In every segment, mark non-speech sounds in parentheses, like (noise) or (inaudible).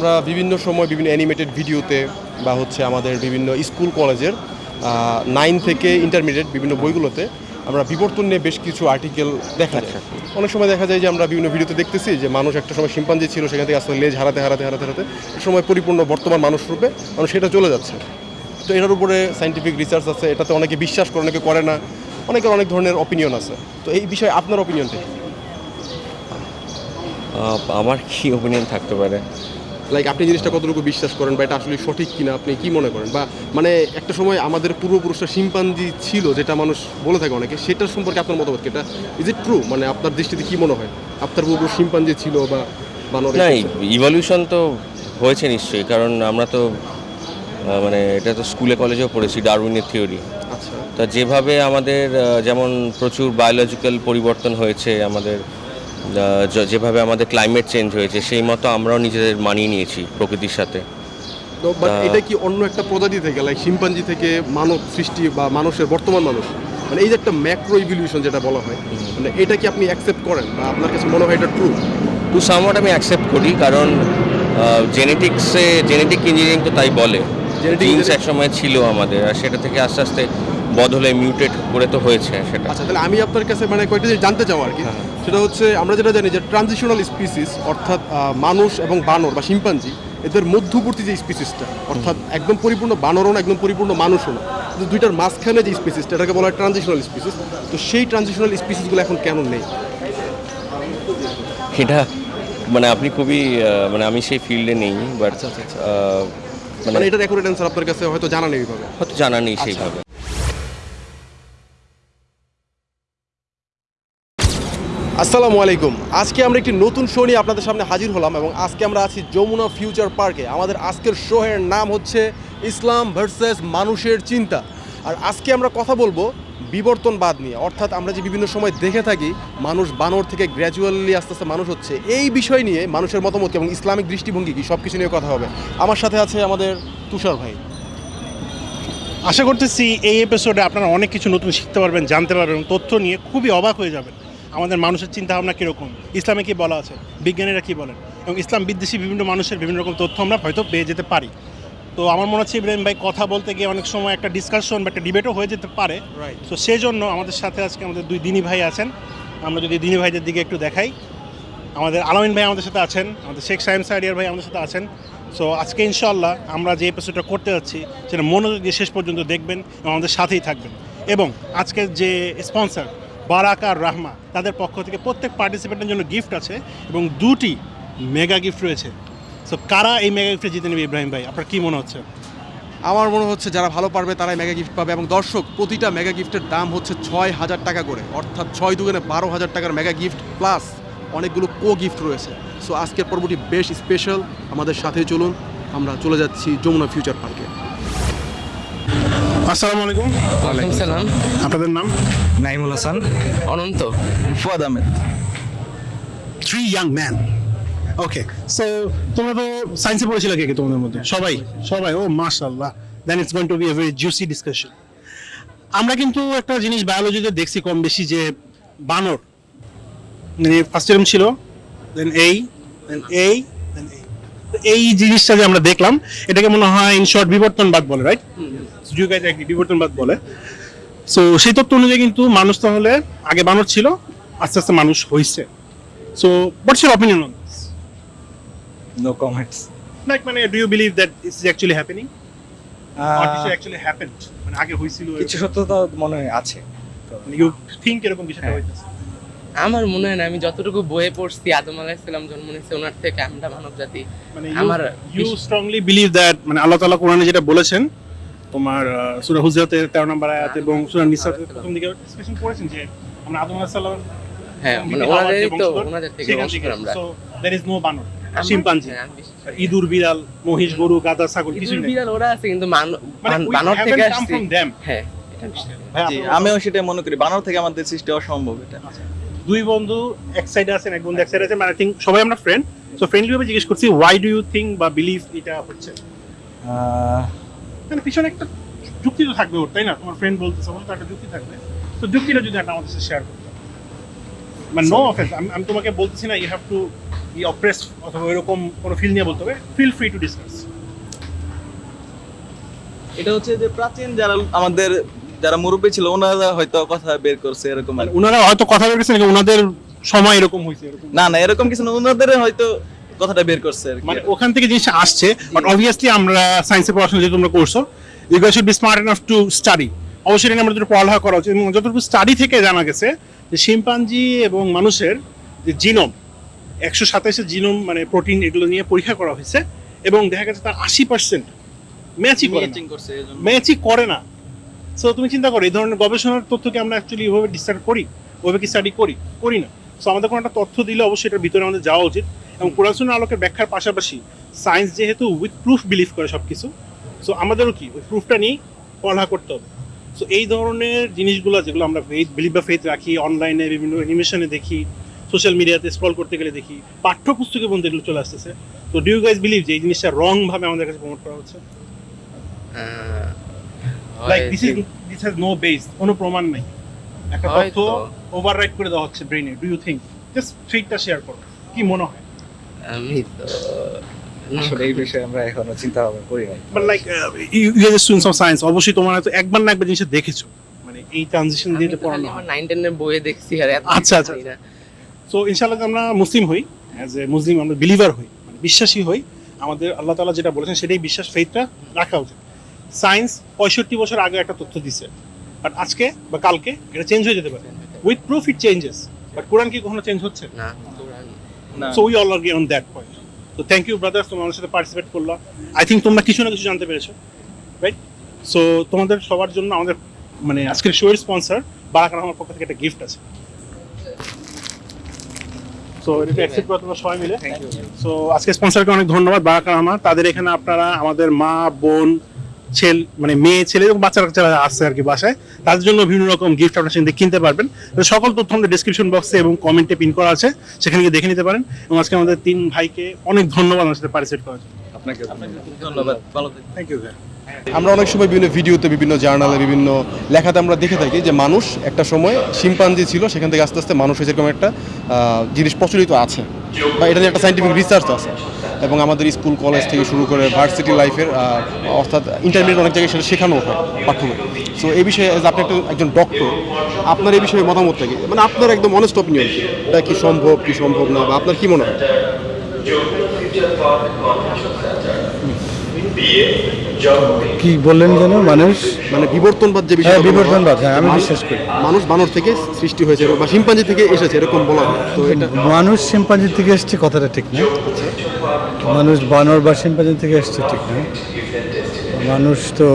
আমরা বিভিন্ন সময় বিভিন্ন অ্যানিমেটেড ভিডিওতে বা হচ্ছে আমাদের বিভিন্ন স্কুল কলেজের নাইন থেকে ইন্টারমিডিয়েট বিভিন্ন বইগুলোতে আমরা বিবর্তন নিয়ে বেশ কিছু আর্টিকেল দেখা যায়। অনেক সময় দেখা যায় যে আমরা বিভিন্ন ভিডিওতে দেখতেছি যে মানুষ একটা সময় শিম্পাঞ্জি ছিল সেখান থেকে আসলে লেজ হারাতে হারাতে হারাতে হারাতে সময় পরিপূর্ণ বর্তমান মানুষ রূপে মানুষ সেটা চলে যাচ্ছে। তো এটার উপরে সাইন্টিফিক রিসার্চ আছে এটাতে অনেকে বিশ্বাস করে অনেকে করে না অনেকের অনেক ধরনের অপিনিয়ন আছে। তো এই বিষয়ে আপনার অপিনিয়নটা আহ, আমার কি অপিনিয়ন থাকতে পারে? লাইক আপনি জিনিসটা কতটুকু বিশ্বাস করেন বা এটা আসলে সঠিক কিনা আপনি কি মনে করেন? বা মানে একটা সময় আমাদের পূর্বপুরুষরা শিম্পাঞ্জি ছিল যেটা মানুষ বলে থাকে অনেকে সেটার সম্পর্কে আপনার মতামত কি? এটা ইজ ইট ট্রু মানে আপনার দৃষ্টিতে কি মনে হয়? আপনার পূর্বপুরুষ শিম্পাঞ্জি ছিল বা বানর না ইভলিউশন তো হয়েছে নিশ্চয়ই কারণ আমরা তো মানে এটা তো স্কুলে কলেজেও পড়েছি ডারউইনের থিওরি আচ্ছা। তা যেভাবে আমাদের যেমন প্রচুর বায়োলজিক্যাল পরিবর্তন হয়েছে আমাদের যেভাবে আমাদের ক্লাইমেট চেঞ্জ হয়েছে সেই মতো আমরাও নিজেদের মানিয়ে নিয়েছি প্রকৃতির সাথে। বাট এটা কি অন্য একটা প্রজাতি থেকে লাইক শিম্পাঞ্জি থেকে মানব সৃষ্টি বা মানুষের বর্তমান মানুষ? মানে এই যে একটা ম্যাক্রো ইভলিউশন যেটা বলা হয় মানে এটা কি আপনি অ্যাকসেপ্ট করেন বা আপনার কাছে মনে হয় এটা ট্রু টু সামওয়াট আমি অ্যাকসেপ্ট করি কারণ জেনেটিক্সে জেনেটিক ইঞ্জিনিয়ারিং তো তাই বলে। জিন্স engineering- এক সময় ছিল আমাদের আর সেটা থেকে আস্তে আস্তে বদলে মিউটেট করে তো হয়েছে সেটা। আচ্ছা তাহলে আমি আপনার কাছে মানে কয়েকটা জিনিস জানতে চাও আর কি। হ্যাঁ। সেটা হচ্ছে আমরা যেটা জানি যে ট্রানজিশনাল স্পিসিস অর্থাৎ মানুষ এবং বানর বা শিম্পাঞ্জি এদের মধ্যবর্তী যে স্পিসিসটা অর্থাৎ একদম পরিপূর্ণ বানরও না একদম পরিপূর্ণ মানুষও না কিন্তু দুইটার মাঝখানে যে স্পিসিসটা এটাকে বলা হয় ট্রানজিশনাল স্পিসিস তো সেই ট্রানজিশনাল স্পিসিসগুলো এখন কেন নেই? সেটা মানে আপনি খুবই মানে আমি সেই ফিল্ডে নেই বাট। মানে মানে এটার অ্যাকুরেট অ্যান্সার আপনার কাছে হয়তো জানা নেই এইভাবে। হয়তো জানা নেই আচ্ছা। সেইভাবে। আসসালামু আলাইকুম। আজকে আমরা একটি নতুন শো নিয়ে আপনাদের সামনে হাজির হলাম এবং আজকে আমরা আছি যমুনা ফিউচার পার্কে আমাদের আজকের শো এর নাম হচ্ছে ইসলাম ভার্সেস মানুষের চিন্তা। আর আজকে আমরা কথা বলব বিবর্তনবাদ নিয়ে, অর্থাৎ আমরা যে বিভিন্ন সময় দেখে থাকি, মানুষ বানর থেকে গ্র্যাজুয়ালি আস্তে আস্তে মানুষ হচ্ছে, এই বিষয় নিয়ে মানুষের মতামত এবং ইসলামিক দৃষ্টিভঙ্গি কি? সব কিছু নিয়ে কথা হবে। আমার সাথে আছে আমাদের তুষার ভাই। আশা করতেছি এই এপিসোডে আপনারা অনেক কিছু নতুন শিখতে পারবেন, জানতে পারবেন এবং তথ্য নিয়ে খুবই অবাক হয়ে যাবেন। আমাদের মানুষের চিন্তা ভাবনা কীরকম? ইসলামে কী বলা আছে? বিজ্ঞানীরা কী বলেন? এবং ইসলাম বিদ্বেষী বিভিন্ন মানুষের বিভিন্ন রকম তথ্য আমরা হয়তো পেয়ে যেতে পারি। তো আমার মনে হচ্ছে ইব্রাহিম ভাই কথা বলতে গিয়ে অনেক সময় একটা ডিসকাশন বা একটা ডিবেটও হয়ে যেতে পারে। তো সেই জন্য আমাদের সাথে আজকে আমাদের দুই দিনী ভাই আছেন। আমরা যদি দিনী ভাইদের দিকে একটু দেখাই। আমাদের আলামিন ভাই আমাদের সাথে আছেন আমাদের শেখ সাইম সাইডিয়ার ভাই আমাদের সাথে আছেন। সো আজকে ইনশাল্লাহ আমরা যে এপিসোডটা করতে যাচ্ছি সেটা মনোযোগ দিয়ে শেষ পর্যন্ত দেখবেন এবং আমাদের সাথেই থাকবেন। এবং আজকের যে স্পন্সর বারাক আর রাহমা তাদের পক্ষ থেকে প্রত্যেক পার্টিসিপেন্টের জন্য গিফট আছে এবং দুটি মেগা গিফট রয়েছে। সো কারা এই মেগা গিফটে জিতে নেবে ইব্রাহিম ভাই? আপনার কী মনে হচ্ছে? আমার মনে হচ্ছে যারা ভালো পারবে তারাই মেগা গিফট পাবে। এবং দর্শক প্রতিটা মেগা গিফটের দাম হচ্ছে ছয় হাজার টাকা করে। অর্থাৎ ছয় দুগুণে বারো হাজার টাকার মেগা গিফট প্লাস অনেকগুলো কো গিফট রয়েছে। সো আজকের পর্বটি বেশ স্পেশাল আমাদের সাথে চলুন। আমরা চলে যাচ্ছি যমুনা ফিউচার পার্কে আসসালামু আলাইকুম। ওয়ালাইকুম সালাম। আপনাদের নাম? Naimul Hasan. Ananta. Fuad Ahmed. Three young man okay so তোমরা তো সায়েন্সে পড়েছিলে কে কে তোমাদের মধ্যে? সবাই? সবাই ও মাশাআল্লাহ। Then it's going to be a very juicy discussion আমরা কিন্তু একটা জিনিস বায়োলজিতে দেখছি কম বেশি যে বানর মানে ফার্স্ট টাইম ছিল দেন এই দেন এই দেন এই তো এই জিনিসটা যে আমরা দেখলাম এটাকে মনে হয় ইন শর্ট বিবর্তনবাদ বলে রাইট গাইজ বিবর্তনবাদ বলে। সো সেই তত্ত্ব অনুযায়ী কিন্তু মানুষ তাহলে আগে বানর ছিল আস্তে আস্তে মানুষ হয়েছে so what's your opinion on this no comments like মানে do you believe that this is actually happening or this actually happened মানে আগে হয়েছিল কিছু সত্যতা মনে হয় আছে ইউ থিংক এরকম কিছু একটা হ্যাঁ। হইতেছে? আমার মনে হয় না আমি যতটুকু বইয়ে পড়ছি আদম আলাইসাল্লাম জন্ম নিয়েছে ওনার থেকে আমরা মানব জাতি। মানে আমার ইউ স্ট্রংলি বিলিভ দ্যাট মানে আল্লাহ তাআলা কোরআনে যেটা বলেছেন তোমার সূরা হুজরাতের 13 নম্বর আয়াত এবং সূরা নিসাতে প্রথম দিকে ডিসকাশন করেছেন যে আমরা আদম আলাইহিস সালাম হ্যাঁ মানে ওনাদেরই তো ওনাদের থেকে বংশধর আমরা। সো দেয়ার ইজ নো বানর শিম্পাঞ্জি। হ্যাঁ, করি। ইঁদুর বিড়াল মহিষ গরু গাধা ছাগল কিছুই বিড়াল ওরা আছে কিন্তু মান- মানে বানর থেকে আসছি। হ্যাঁ করি। আমিও সেটাই মনে করি। বানর থেকে আমাদের সৃষ্টি অসম্ভব এটা। দুই বন্ধু এক সাইডে আছেন এক বন্ধু এক সাইডে আছেন মানে আই থিঙ্ক সবাই আমরা ফ্রেন্ড সো ফ্রেন্ডলি ভাবে জিজ্ঞেস করছি ওয়াই ডু ইউ থিঙ্ক বা বিলিভ এটা হচ্ছে? আহ, মানে পিছনে একটা যুক্তি তো থাকবে ওর তাই না? তোমার ফ্রেন্ড বলতেছে বলে তো একটা যুক্তি থাকবে। তো যুক্তিটা যদি একটা আমাদের সাথে শেয়ার করতে মানে নো অফেন্স আমি আমি তোমাকে বলতেছি না you have to be oppress অথবা এরকম কোনো ফিল নিয়ে বলতে হবে ফিল ফ্রি টু ডিসকাস এটা হচ্ছে যে প্রাচীন যারা আমাদের যারা মুরব্বী ছিল ওনারা হয়তো কথা বের করছে এরকম আর মানে ওনারা হয়তো কথা বলতেছেন নাকি ওনাদের সময় এরকম হয়েছে এরকম? না না এরকম কিছু না ওনাদের হয়তো কথাটা বের করছে আর মানে ওখান থেকে জিনিসটা আসছে বাট অবভিয়াসলি আমরা সায়েন্সে পড়াশোনা যেহেতু তোমরা করছ you guys should be smart enough to study অবশ্যই এটা আমাদের পড়ালেখা করা উচিত। এবং যতটুকু স্টাডি থেকে জানা গেছে যে শিম্পাঞ্জি এবং মানুষের যে জিনোম একশো সাতাইশের জিনোম মানে প্রোটিন এগুলো নিয়ে পরীক্ষা করা হয়েছে এবং দেখা গেছে তার আশি পার্সেন্ট ম্যাচই করে করছে ম্যাচই করে না। সো তুমি চিন্তা করো এই ধরনের গবেষণার তথ্যকে আমরা অ্যাকচুয়ালি এভাবে ডিসকাস করি ওইভাবে কি স্টাডি করি? করি না। সো আমাদের কোনো একটা তথ্য দিলে অবশ্যই এটার ভিতরে আমাদের যাওয়া উচিত। এবং কোরআন আলোকের ব্যাখ্যার পাশাপাশি সায়েন্স যেহেতু উইথ প্রুফ বিলিভ করে সব কিছু সো আমাদেরও কি? ওই প্রুফটা নিয়েই পড়ালেখা করতে হবে। সো এই ধরনের জিনিসগুলো যেগুলো আমরা ফেথ বিলিভ বা ফেথ রাখি অনলাইনে বিভিন্ন অ্যানিমেশনে দেখি সোশ্যাল মিডিয়াতে স্ক্রল করতে গেলে দেখি পাঠ্যপুস্তকে বন্ধু এগুলো চলে আসতেছে। তো ডু ইউ গাইজ বিলিভ যে এই জিনিসটা রং ভাবে আমাদের কাছে প্রমোট করা হচ্ছে? Like this is this has no base কোনো প্রমাণ নাই। একটা তথ্য হয়তো। ওভাররাইট করে দেওয়া হচ্ছে ব্রেনে ডু ইউ থিঙ্ক জাস্ট ফেকটা শেয়ার করো। কি মনে হয়? আমি তো আসলে এই বিষয়ে আমরা এখনও চিন্তা ভাবনা করি নাই। But like you you students of science অবশ্যই তোমার হয়তো একবার না একবার জিনিসটা দেখেছ। মানে এই ট্রানজিশন আমি দিয়ে তো পড়ানো খালি আমার নাইন টেনের বইয়ে দেখছি আর আচ্ছা, আচ্ছা, সো ইনশাআল্লাহ আমরা মুসলিম হই অ্যাজ এ মুসলিম আমরা বিলিভার হই মানে বিশ্বাসী হই। আমাদের আল্লাহ তাআলা যেটা বলেছেন সেটাই বিশ্বাস ফেথটা রাখা উচিত। সায়েন্স পঁয়ষট্টি বছর আগে একটা তথ্য দিছে। বাট আজকে বা কালকে এটা চেঞ্জ হয়ে যেতে পারে। With proof it changes but কোরআন কি কখনো চেঞ্জ হচ্ছে? না কোরআন না so we all are on that point তো থ্যাংক ইউ ব্রাদার্স তোমরা আমার সাথে পার্টিসিপেট করল। আই থিঙ্ক তোমরা কিছু না কিছু জানতে পেরেছ রাইট সো তোমাদের সবার জন্য আমাদের মানে আজকের শো এর স্পন্সর বারাকার আমার পক্ষ থেকে একটা গিফট আছে। সো এটা অ্যাকসেপ্ট করে তোমরা সবাই মিলে। সো আজকে স্পন্সারকে অনেক ধন্যবাদ বারাকার আমার তাদের এখানে আপনারা আমাদের মা বোন ছেলে মানে মেয়ে ছেলে এবং বাচ্চারা যারা আসছে আর কি বাসায়। তাদের জন্য বিভিন্ন রকম গিফট আপনার সেখান থেকে কিনতে পারবেন। সকল তথ্য আমাদের ডিসক্রিপশন বক্সে এবং কমেন্টে পিন করা আছে সেখানে গিয়ে দেখে নিতে পারেন। এবং আজকে আমাদের তিন ভাইকে অনেক ধন্যবাদ আমার সাথে পার্টিসিপেট করার জন্য। আপনাকে ধন্যবাদ। ভালো থ্যাংক ইউ স্যার আমরা অনেক সময় বিভিন্ন ভিডিওতে, বিভিন্ন জার্নালে, বিভিন্ন লেখাতে আমরা দেখে থাকি যে মানুষ একটা সময় শিম্পাঞ্জি ছিল, সেখান থেকে আস্তে আস্তে মানুষ হয়েছে এরকম একটা জিনিস প্রচলিত আছে। বা এটা নিয়ে একটা সাইন্টিফিক রিসার্চ আছে। এবং আমাদের স্কুল, কলেজ থেকে শুরু করে ভার্সিটি লাইফের অর্থাৎ ইন্টারমিডিয়েট অনেক জায়গায় সেটা শেখানো হয় পাঠ্যক্রমে সো এই বিষয়ে আপনি একটা একজন ডক্টর আপনার এই বিষয়ে মতামত থাকে মানে আপনার একদম অনেস্ট অপিনিয়ন এটা কি সম্ভব কি সম্ভব না? বা আপনার কি মনে হয়? কি বললেন যেন? মানুষ? মানে বিবর্তনবাদ যে বিষয় হ্যাঁ, বিবর্তনবাদ, হ্যাঁ, আমি বিশ্বাস করি। মানুষ বানর থেকে সৃষ্টি হয়েছে বা শিম্পাঞ্জি থেকে এসেছে এরকম বলা হয়। তো এটা মানুষ শিম্পাঞ্জি থেকে এসছে কথাটা ঠিক না। মানুষ বানর বা শিম্পাঞ্জি থেকে এসছে ঠিক না। মানুষ তো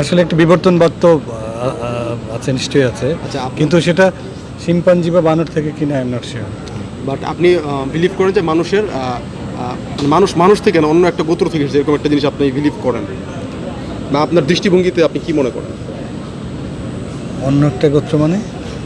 আসলে একটা বিবর্তনবাদ তো আছে নিশ্চয়ই আছে। আচ্ছা, কিন্তু সেটা শিম্পাঞ্জি বা বানর থেকে কিনা I am not sure but আপনি বিলিভ করেন যে মানুষের মানুষ মানুষ থেকে না অন্য একটা গোত্র থেকে এরকম একটা জিনিস আপনি বিলিভ করেন। বা আপনার দৃষ্টিভঙ্গিতে আপনি কি মনে করেন? অন্য একটা গোত্র মানে?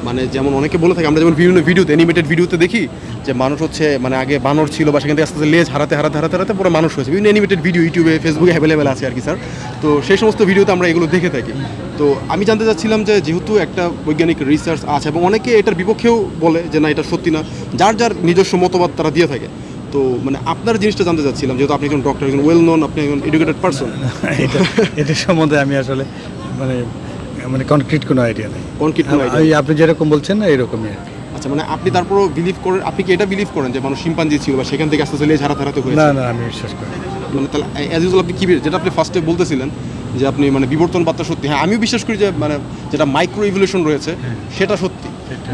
মানে যেমন অনেকে বলে থাকে আমরা যেমন বিভিন্ন ভিডিওতে অ্যানিমেটেড ভিডিওতে দেখি যে মানুষ হচ্ছে মানে আগে বানর ছিল বা সেখান থেকে আস্তে আস্তে লেজ হারাতে হারাতে হারাতে হারাতে পুরো মানুষ হয়েছে। বিভিন্ন অ্যানিমেটেড ভিডিও ইউটিউবে ফেসবুকে অ্যাভেলেবেল আছে আর কি স্যার তো সেই সমস্ত ভিডিওতে আমরা এগুলো দেখে থাকি। তো আমি জানতে চাচ্ছিলাম যে যেহেতু একটা বৈজ্ঞানিক রিসার্চ আছে এবং অনেকে এটার বিপক্ষেও বলে যে না এটা সত্যি না। যার যার নিজস্ব মতবাদ তারা দিয়ে থাকে। তো মানে আপনার জিনিসটা জানতে চাচ্ছিলাম যেহেতু আপনি একজন ডক্টর একজন ওয়েল নোন আপনি একজন এডুকেটেড পারসন (laughs) এটা এটা সম্বন্ধে আমি আসলে মানে মানে কনক্রিট কোনো আইডিয়া নেই। Concrete কোনো idea ওই আপনি যেরকম বলছেন না এরকমই আর আচ্ছা মানে আপনি তারপরও বিলিভ করেন আপনি কি এটা বিলিভ করেন যে মানুষ শিম্পাঞ্জি ছিল বা সেখান থেকে আস্তে আস্তে হারাতে হারাতে হয়েছে? না না আমি বিশ্বাস করি মানে তাহলে অ্যাজ ইউজুয়াল আপনি কি যেটা আপনি ফার্স্টে বলতেছিলেন যে আপনি মানে বিবর্তন বার্তা সত্যি। হ্যাঁ আমিও বিশ্বাস করি যে মানে যেটা মাইক্রো ইভলিউশন রয়েছে সেটা সত্যি।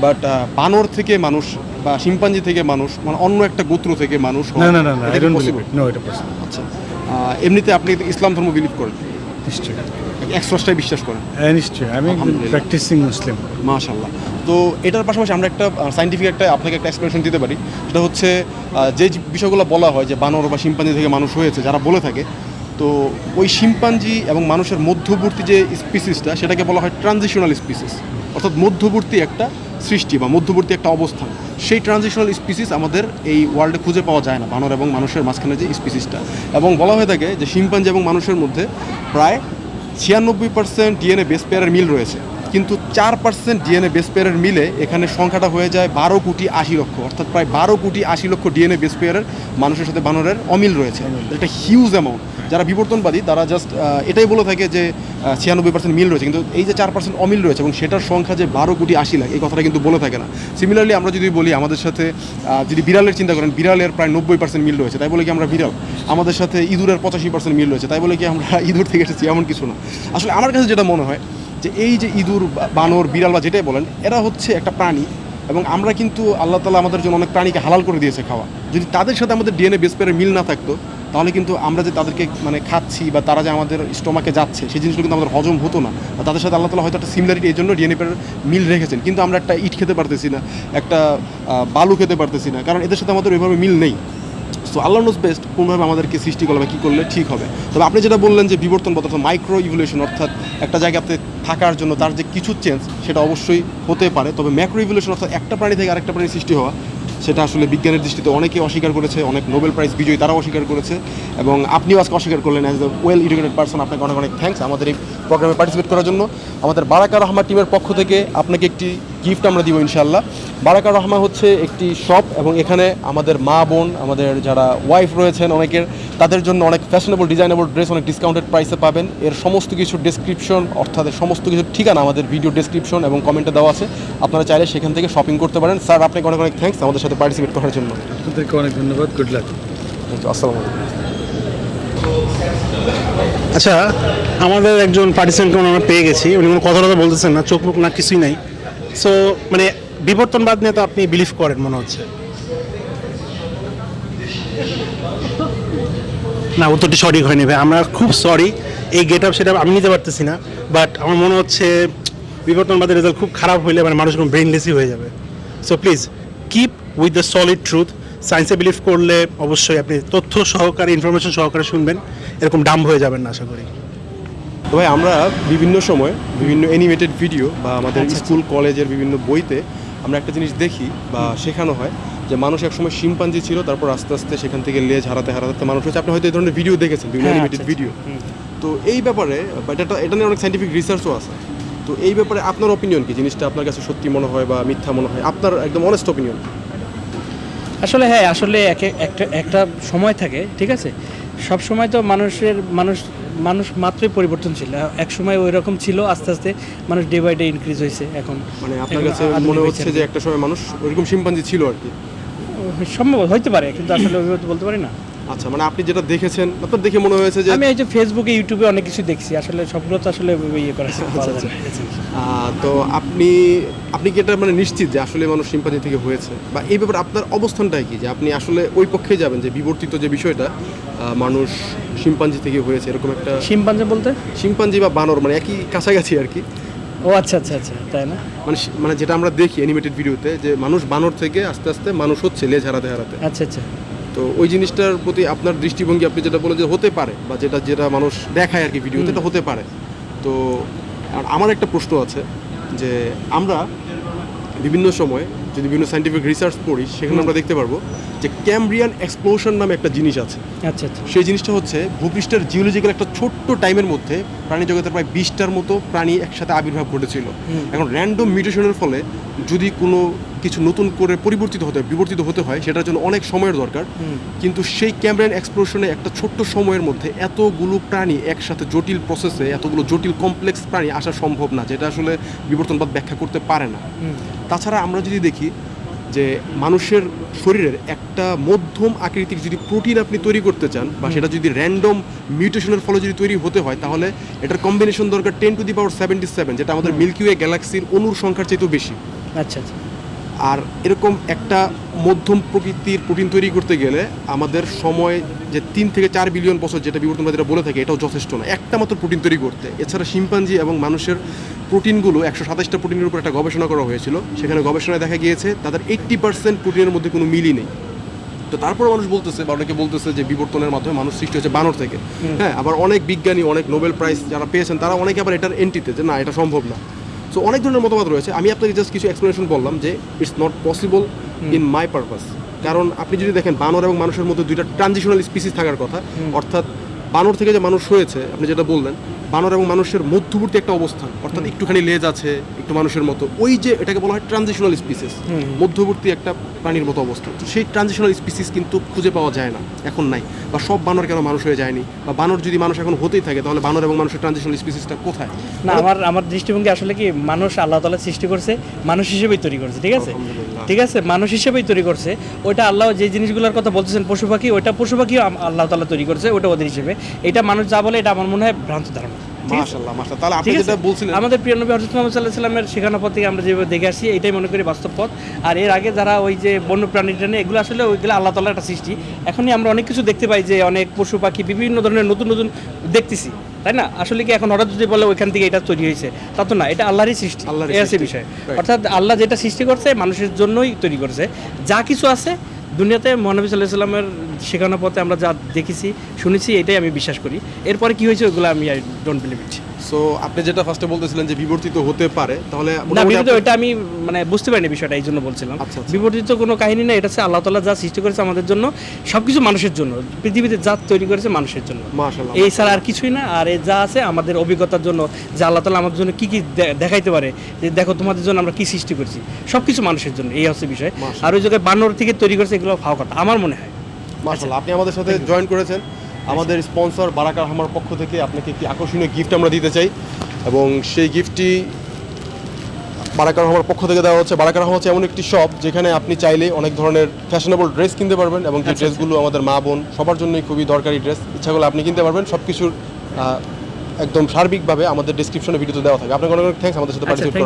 বাট বানর থেকে মানুষ বা শিম্পাঞ্জি থেকে মানুষ মানে অন্য একটা গোত্র থেকে মানুষ না না না না আই ডোন্ট বিলিভ নো এটা পসিবল আচ্ছা। এমনিতে আপনি ইসলাম ধর্ম বিলিভ করেন? নিশ্চয়ই। এক্সট্রাস্টাই বিশ্বাস করেন? হ্যাঁ নিশ্চয়ই। আমি প্র্যাকটিসিং মুসলিম মাশাল্লাহ তো এটার পাশাপাশি আমরা একটা সাইন্টিফিক একটা আপনাকে একটা এক্সপ্লেনেশন দিতে পারি। সেটা হচ্ছে যে বিষয়গুলো বলা হয় যে বানর বা শিম্পাঞ্জি থেকে মানুষ হয়েছে যারা বলে থাকে তো ওই শিম্পাঞ্জি এবং মানুষের মধ্যবর্তী যে স্পিসিসটা সেটাকে বলা হয় ট্রানজিশনাল স্পিসিস অর্থাৎ মধ্যবর্তী একটা সৃষ্টি বা মধ্যবর্তী একটা অবস্থান। সেই ট্রানজিশনাল স্পিসিস আমাদের এই ওয়ার্ল্ডে খুঁজে পাওয়া যায় না বানর এবং মানুষের মাঝখানে যে স্পিসিসটা এবং বলা হয়ে থাকে যে শিম্পাঞ্জি এবং মানুষের মধ্যে প্রায় ছিয়ানব্বই পার্সেন্ট ডিএনএ বেস পেয়ারের মিল রয়েছে। কিন্তু চার পার্সেন্ট ডিএনএ বেস পেয়ারের মিলে এখানে সংখ্যাটা হয়ে যায় বারো কোটি আশি লক্ষ অর্থাৎ প্রায় বারো কোটি আশি লক্ষ ডিএনএ বেস পেয়ারের মানুষের সাথে বানরের অমিল রয়েছে। এটা হিউজ অ্যামাউন্ট যারা বিবর্তনবাদী, তারা জাস্ট এটাই বলে থাকে যে ছিয়ানব্বই পার্সেন্ট মিল রয়েছে। কিন্তু এই যে চার পার্সেন্ট অমিল রয়েছে এবং সেটার সংখ্যা যে বারো কোটি আশি লাখ, এই কথাটা কিন্তু বলে থাকে না। সিমিলারলি আমরা যদি বলি আমাদের সাথে যদি বিড়ালের চিন্তা করেন, বিড়ালের প্রায় নব্বই পার্সেন্ট মিল রয়েছে। তাই বলে কি আমরা বিড়াল? আমাদের সাথে ইঁদুরের পঁচাশি পার্সেন্ট মিল রয়েছে। তাই বলে কি আমরা (laughs) ইঁদুর থেকে এসেছি? এমন কিছু না। আসলে আমার কাছে যেটা মনে হয়, যে এই যে ইঁদুর বানর, বিড়াল বা যেটাই বলেন, এরা হচ্ছে একটা প্রাণী এবং আমরা কিন্তু আল্লাহ তালা আমাদের জন্য অনেক প্রাণীকে হালাল করে দিয়েছে খাওয়া। যদি তাদের সাথে আমাদের ডিএনএ বেস পেয়ারের মিল না থাকতো তাহলে কিন্তু আমরা যে তাদেরকে মানে খাচ্ছি বা তারা যে আমাদের স্টোমাকে যাচ্ছে, সেই জিনিসগুলো কিন্তু আমাদের হজম হতো না। বা তাদের সাথে আল্লাহ তালা হয়তো একটা সিমিলারিটি এই জন্য ডিএনএ মিল রেখেছেন। কিন্তু আমরা একটা ইট খেতে পারতেছি না, একটা বালু খেতে পারতেছি না, কারণ এদের সাথে আমাদের ওইভাবে মিল নেই। সো আল্লাহ নোজ বেস্ট কোনভাবে আমাদেরকে সৃষ্টি করলে বা কী করলে ঠিক হবে। তবে আপনি যেটা বললেন যে বিবর্তন অর্থাৎ মাইক্রো ইভলিউশন অর্থাৎ একটা জায়গাতে থাকার জন্য তার যে কিছু চেঞ্জ সেটা অবশ্যই হতে পারে। তবে ম্যাক্রো ইভলিউশন অর্থাৎ একটা প্রাণী থেকে আরেকটা প্রাণীর সৃষ্টি হওয়া সেটা আসলে বিজ্ঞানের দৃষ্টিতে অনেকে অস্বীকার করেছে, অনেক নোবেল প্রাইজ বিজয়ী তারাও অস্বীকার করেছে, এবং আপনিও আজকে অস্বীকার করলেন as a well educated person আপনাকে অনেক অনেক থ্যাংকস আমাদের এই প্রোগ্রামে পার্টিসিপেট করার জন্য। আমাদের বারাকার রহমান টিমের পক্ষ থেকে আপনাকে একটি গিফট আমরা দিব ইনশাল্লাহ বারাকা রহমা হচ্ছে একটি শপ এবং এখানে আমাদের মা বোন আমাদের যারা ওয়াইফ রয়েছেন অনেকের তাদের জন্য অনেক ফ্যাশনেবল ডিজাইনেবল ড্রেস অনেক ডিসকাউন্টেড প্রাইসে পাবেন। এর সমস্ত কিছু ডেসক্রিপশন অর্থাৎ সমস্ত কিছু ঠিকানা আমাদের ভিডিও ডেসক্রিপশন এবং কমেন্টে দেওয়া আছে। আপনারা চাইলে সেখান থেকে শপিং করতে পারেন। স্যার আপনাকে অনেক অনেক থ্যাঙ্কস আমাদের সাথে পার্টিসিপেট করার জন্য। আপনাদেরকে অনেক ধন্যবাদ। গুড লাক থ্যাংক ইউ আসসালামু আলাইকুম। আচ্ছা আমাদের একজন পার্টিসিপেন্টকে আমরা পেয়ে গেছি। উনি কোনো কথা কথা বলতেছেন না চোখ মুখ না কিছুই নাই। সো মানে বিবর্তনবাদ নিয়ে তো আপনি বিলিভ করেন মনে হচ্ছে। না উত্তরটি সঠিক হয়নি ভাই। আমরা খুব সরি এই গেট আপ সেটা আমি নিতে পারতেছি না বাট আমার মনে হচ্ছে বিবর্তনবাদের রেজাল্ট খুব খারাপ হইলে মানে মানুষ কোনো ব্রেনলেসই হয়ে যাবে। So please keep with the solid truth সায়েন্সে বিলিভ করলে অবশ্যই আপনি তথ্য সহকারে ইনফরমেশন সহকারে শুনবেন। এরকম ডাম্ব হয়ে যাবেন না আশা করি। তো ভাই আমরা বিভিন্ন সময় বিভিন্ন অ্যানিমেটেড ভিডিও বা আমাদের স্কুল কলেজের বিভিন্ন বইতে আমরা একটা জিনিস দেখি বা শেখানো হয় যে মানুষ একসময় শিম্পাঞ্জি ছিল তারপর আস্তে আস্তে সেখান থেকে লেজ হারাতে হারাতে মানুষ হচ্ছে আপনি হয়তো এই ধরনের ভিডিও দেখেছেন বিভিন্ন হ্যাঁ, অ্যানিমেটেড আচ্ছা, ভিডিও তো এই ব্যাপারে বা এটা এটা নিয়ে অনেক সাইন্টিফিক রিসার্চও আছে। তো এই ব্যাপারে আপনার অপিনিয়ন কি? জিনিসটা আপনার কাছে সত্যি মনে হয় বা মিথ্যা মনে হয়? আপনার একদম অনেস্ট অপিনিয়ন আসলে হ্যাঁ আসলে এক এক- একটা একটা সময় থাকে ঠিক আছে? সব সময় তো মানুষের মানুষ মানুষ মাত্রই পরিবর্তন ছিল এক সময় ওই রকম ছিল আস্তে আস্তে মানুষ ডে বাই ডে ইনক্রিজ হয়েছে এখন। মানে আপনার কাছে মনে হচ্ছে যে একটা সময় মানুষ ওইরকম শিম্পাঞ্জি ছিল আর কি? সম্ভব হইতে পারে কিন্তু আসলে ওইভাবে বলতে পারি না। আচ্ছা মানে আপনি যেটা দেখেছেন আপনার দেখে মনে হয়েছে যে আমি এই যে ফেসবুকে ইউটিউবে অনেক কিছু দেখছি আসলে সবগুলো তো আসলে ইয়ে করা আচ্ছা, না। আহ, তো আপনি আপনি কি এটা মানে নিশ্চিত যে আসলে মানুষ শিম্পাঞ্জি থেকে হয়েছে? বা এই ব্যাপারে আপনার অবস্থানটাই কি যে আপনি আসলে ওই পক্ষে যাবেন যে বিবর্তিত যে বিষয়টা মানুষ শিম্পাঞ্জি থেকে হয়েছে এরকম একটা শিম্পাঞ্জি বলতে? শিম্পাঞ্জি বা বানর মানে একই কাছাকাছি আর কি। ও আচ্ছা আচ্ছা আচ্ছা তাই না? মানে মানে যেটা আমরা দেখি অ্যানিমেটেড ভিডিওতে যে মানুষ বানর থেকে আস্তে আস্তে মানুষ হচ্ছে লেজ হারাতে হারাতে। আচ্ছা আচ্ছা। তো ওই জিনিসটার প্রতি আপনার দৃষ্টিভঙ্গি আপনি যেটা বলেন যে হতে পারে বা যেটা যেটা মানুষ দেখায় আর কি ভিডিওতে এটা হতে পারে। তো আর আমার একটা প্রশ্ন আছে যে আমরা বিভিন্ন সময় যদি বিভিন্ন সাইন্টিফিক রিসার্চ পড়ি সেখানে আমরা দেখতে পারব যে ক্যামব্রিয়ান এক্সপ্লোশন নামে একটা জিনিস আছে। আচ্ছা আচ্ছা। সেই জিনিসটা হচ্ছে ভূপৃষ্ঠের জিওলজিক্যাল একটা ছোট্ট টাইমের মধ্যে প্রাণী জগতের প্রায় বিশটার মতো প্রাণী একসাথে আবির্ভাব ঘটেছিল। এখন র্যান্ডম মিউটেশনের ফলে যদি কোনো কিছু নতুন করে পরিবর্তিত হতে বিবর্তিত হতে হয় সেটার জন্য অনেক সময়ের দরকার। কিন্তু সেই ক্যামেরান এক্সপ্লোশনে একটা ছোট্ট সময়ের মধ্যে এতগুলো প্রাণী একসাথে জটিল প্রসেসে এতগুলো জটিল কমপ্লেক্স প্রাণী আসা সম্ভব না যেটা আসলে বিবর্তনবাদ ব্যাখ্যা করতে পারে না। তাছাড়া আমরা যদি দেখি যে মানুষের শরীরের একটা মধ্যম আকৃতির যদি প্রোটিন আপনি তৈরি করতে চান বা সেটা যদি র্যান্ডম মিউটেশনের ফলে যদি তৈরি হতে হয় তাহলে এটার কম্বিনেশন দরকার ten to the power seventy seven যেটা আমাদের মিল্কি ওয়ে গ্যালাক্সির অনুর সংখ্যার চাইতেও বেশি। আচ্ছা আচ্ছা। আর এরকম একটা মধ্যম প্রকৃতির প্রোটিন তৈরি করতে গেলে আমাদের সময় যে তিন থেকে চার বিলিয়ন বছর যেটা বিবর্তনবাদীরা বলে থাকে এটাও যথেষ্ট না একটা মাত্র প্রোটিন তৈরি করতে। এছাড়া শিম্পাঞ্জি এবং মানুষের প্রোটিনগুলো একশো সাতাশটা প্রোটিনের উপর একটা গবেষণা করা হয়েছিল। সেখানে গবেষণায় দেখা গিয়েছে তাদের এইট্টি পার্সেন্ট প্রোটিনের মধ্যে কোনো মিলই নেই। তো তারপর মানুষ বলতেছে বা অনেকে বলতেছে যে বিবর্তনের মাধ্যমে মানুষ সৃষ্টি হচ্ছে বানর থেকে। হ্যাঁ আবার অনেক বিজ্ঞানী অনেক নোবেল প্রাইজ যারা পেয়েছেন তারা অনেকে আবার এটার এন্টিতে যে না এটা সম্ভব না। সো অনেক ধরনের মতামত রয়েছে। আমি আপনাকে জাস্ট কিছু এক্সপ্লেনেশন বললাম যে it's not possible in my purpose কারণ আপনি যদি দেখেন বানর এবং মানুষের মধ্যে দুইটা ট্রানজিশনাল স্পিসিস থাকার কথা অর্থাৎ বানর থেকে যে মানুষ হয়েছে আপনি যেটা বললেন বানর এবং মানুষের মধ্যবর্তী একটা অবস্থান অর্থাৎ একটুখানি লেজ আছে একটু মানুষের মতো। ওই যে এটাকে বলা হয় ট্রানজিশনাল স্পিসিস মধ্যবর্তী একটা প্রাণীর মতো অবস্থান। সেই ট্রানজিশনাল স্পিসিস কিন্তু খুঁজে পাওয়া যায় না এখন নাই। বা সব বানর কেন মানুষ হয়ে যায়নি? বা বানর যদি মানুষ এখন হতেই থাকে তাহলে বানর এবং মানুষের ট্রানজিশনাল স্পিসিসটা কোথায়? না আমার আমার দৃষ্টিভঙ্গি আসলে কি মানুষ আল্লাহ তালা সৃষ্টি করছে মানুষ হিসেবেই তৈরি করছে ঠিক আছে? ঠিক আছে? মানুষ হিসেবেই তৈরি করছে ওইটা আল্লাহ যে জিনিসগুলোর কথা বলতেছেন পশু পাখি ওইটা পশু পাখিও আল্লাহ তালা তৈরি করছে ওটা ওদের হিসেবে। এটা মানুষ যা বলে এটা আমার মনে হয় ভ্রান্ত ধারণা। তাহলে আপনি যেটা বলছিলেন আমাদের প্রিয় নবী মোহাম্মদ সাল্লামের শেখানো পথ থেকে আমরা যেভাবে দেখে আসছি এটাই মনে করি বাস্তব পথ। আর এর আগে যারা ওই যে বন্য প্রাণী টানে এগুলো আসলে ওইগুলো আল্লাহ একটা সৃষ্টি। এখনই আমরা অনেক কিছু দেখতে পাই যে অনেক পশু পাখি বিভিন্ন ধরনের নতুন নতুন দেখতেছি। তাই না? আসলে কি এখন হঠাৎ যদি বলে ওইখান থেকে এটা তৈরি হয়েছে তা তো না এটা আল্লাহরই সৃষ্টি। আছে বিষয়। অর্থাৎ আল্লাহ যেটা সৃষ্টি করছে মানুষের জন্যই তৈরি করছে। যা কিছু আছে দুনিয়াতে মহানবী সাল্লাহ সাল্লামের শেখানো পথে আমরা যা দেখেছি শুনেছি এটাই আমি বিশ্বাস করি। এরপরে কি হয়েছে ওগুলো আমি I don't believe it so আপনি যেটা ফার্স্টে বলতেছিলেন যে বিবর্তিত হতে পারে তাহলে না আপনি- ওইটা আমি মানে বুঝতে পারিনি বিষয়টা এই জন্য বলছিলাম। বিবর্তিত আচ্ছা। কোনো কাহিনী না এটা হচ্ছে আল্লাহ তালা যা সৃষ্টি করেছে আমাদের জন্য সবকিছু মানুষের জন্য। পৃথিবীতে যা তৈরি করেছে মানুষের জন্য। এই ছাড়া আর কিছুই না আর যা আছে আমাদের অভিজ্ঞতার জন্য যে আল্লাহ তালা আমাদের জন্য কি কি দেখাইতে পারে যে দেখো তোমাদের জন্য আমরা কি সৃষ্টি করছি সবকিছু মানুষের জন্য এই হচ্ছে বিষয়। আর ওই জায়গায় বানর থেকে তৈরি করেছে এগুলো ফাও কথা আমার মনে হয়। মাশাআল্লাহ আপনি আমাদের সাথে জয়েন করেছেন। আমাদের স্পন্সর বারাকার হামার পক্ষ থেকে আপনাকে একটি আকর্ষণীয় গিফট আমরা দিতে চাই। এবং সেই গিফটটি বারাকার হামার পক্ষ থেকে দেওয়া হচ্ছে। বারাকার হামা হচ্ছে এমন একটি শপ যেখানে আপনি চাইলে অনেক ধরনের ফ্যাশনেবল ড্রেস কিনতে পারবেন এবং যে ড্রেসগুলো আমাদের মা বোন সবার জন্যই খুবই দরকারি ড্রেস ইচ্ছা করলে আপনি কিনতে পারবেন। সব কিছুর একদম সার্বিকভাবে আমাদের ডিসক্রিপশনে ভিডিওতে দেওয়া থাকে আপনাকে অনেক অনেক থ্যাঙ্কস আমাদের সাথে আচ্ছা পার্টিসিপেট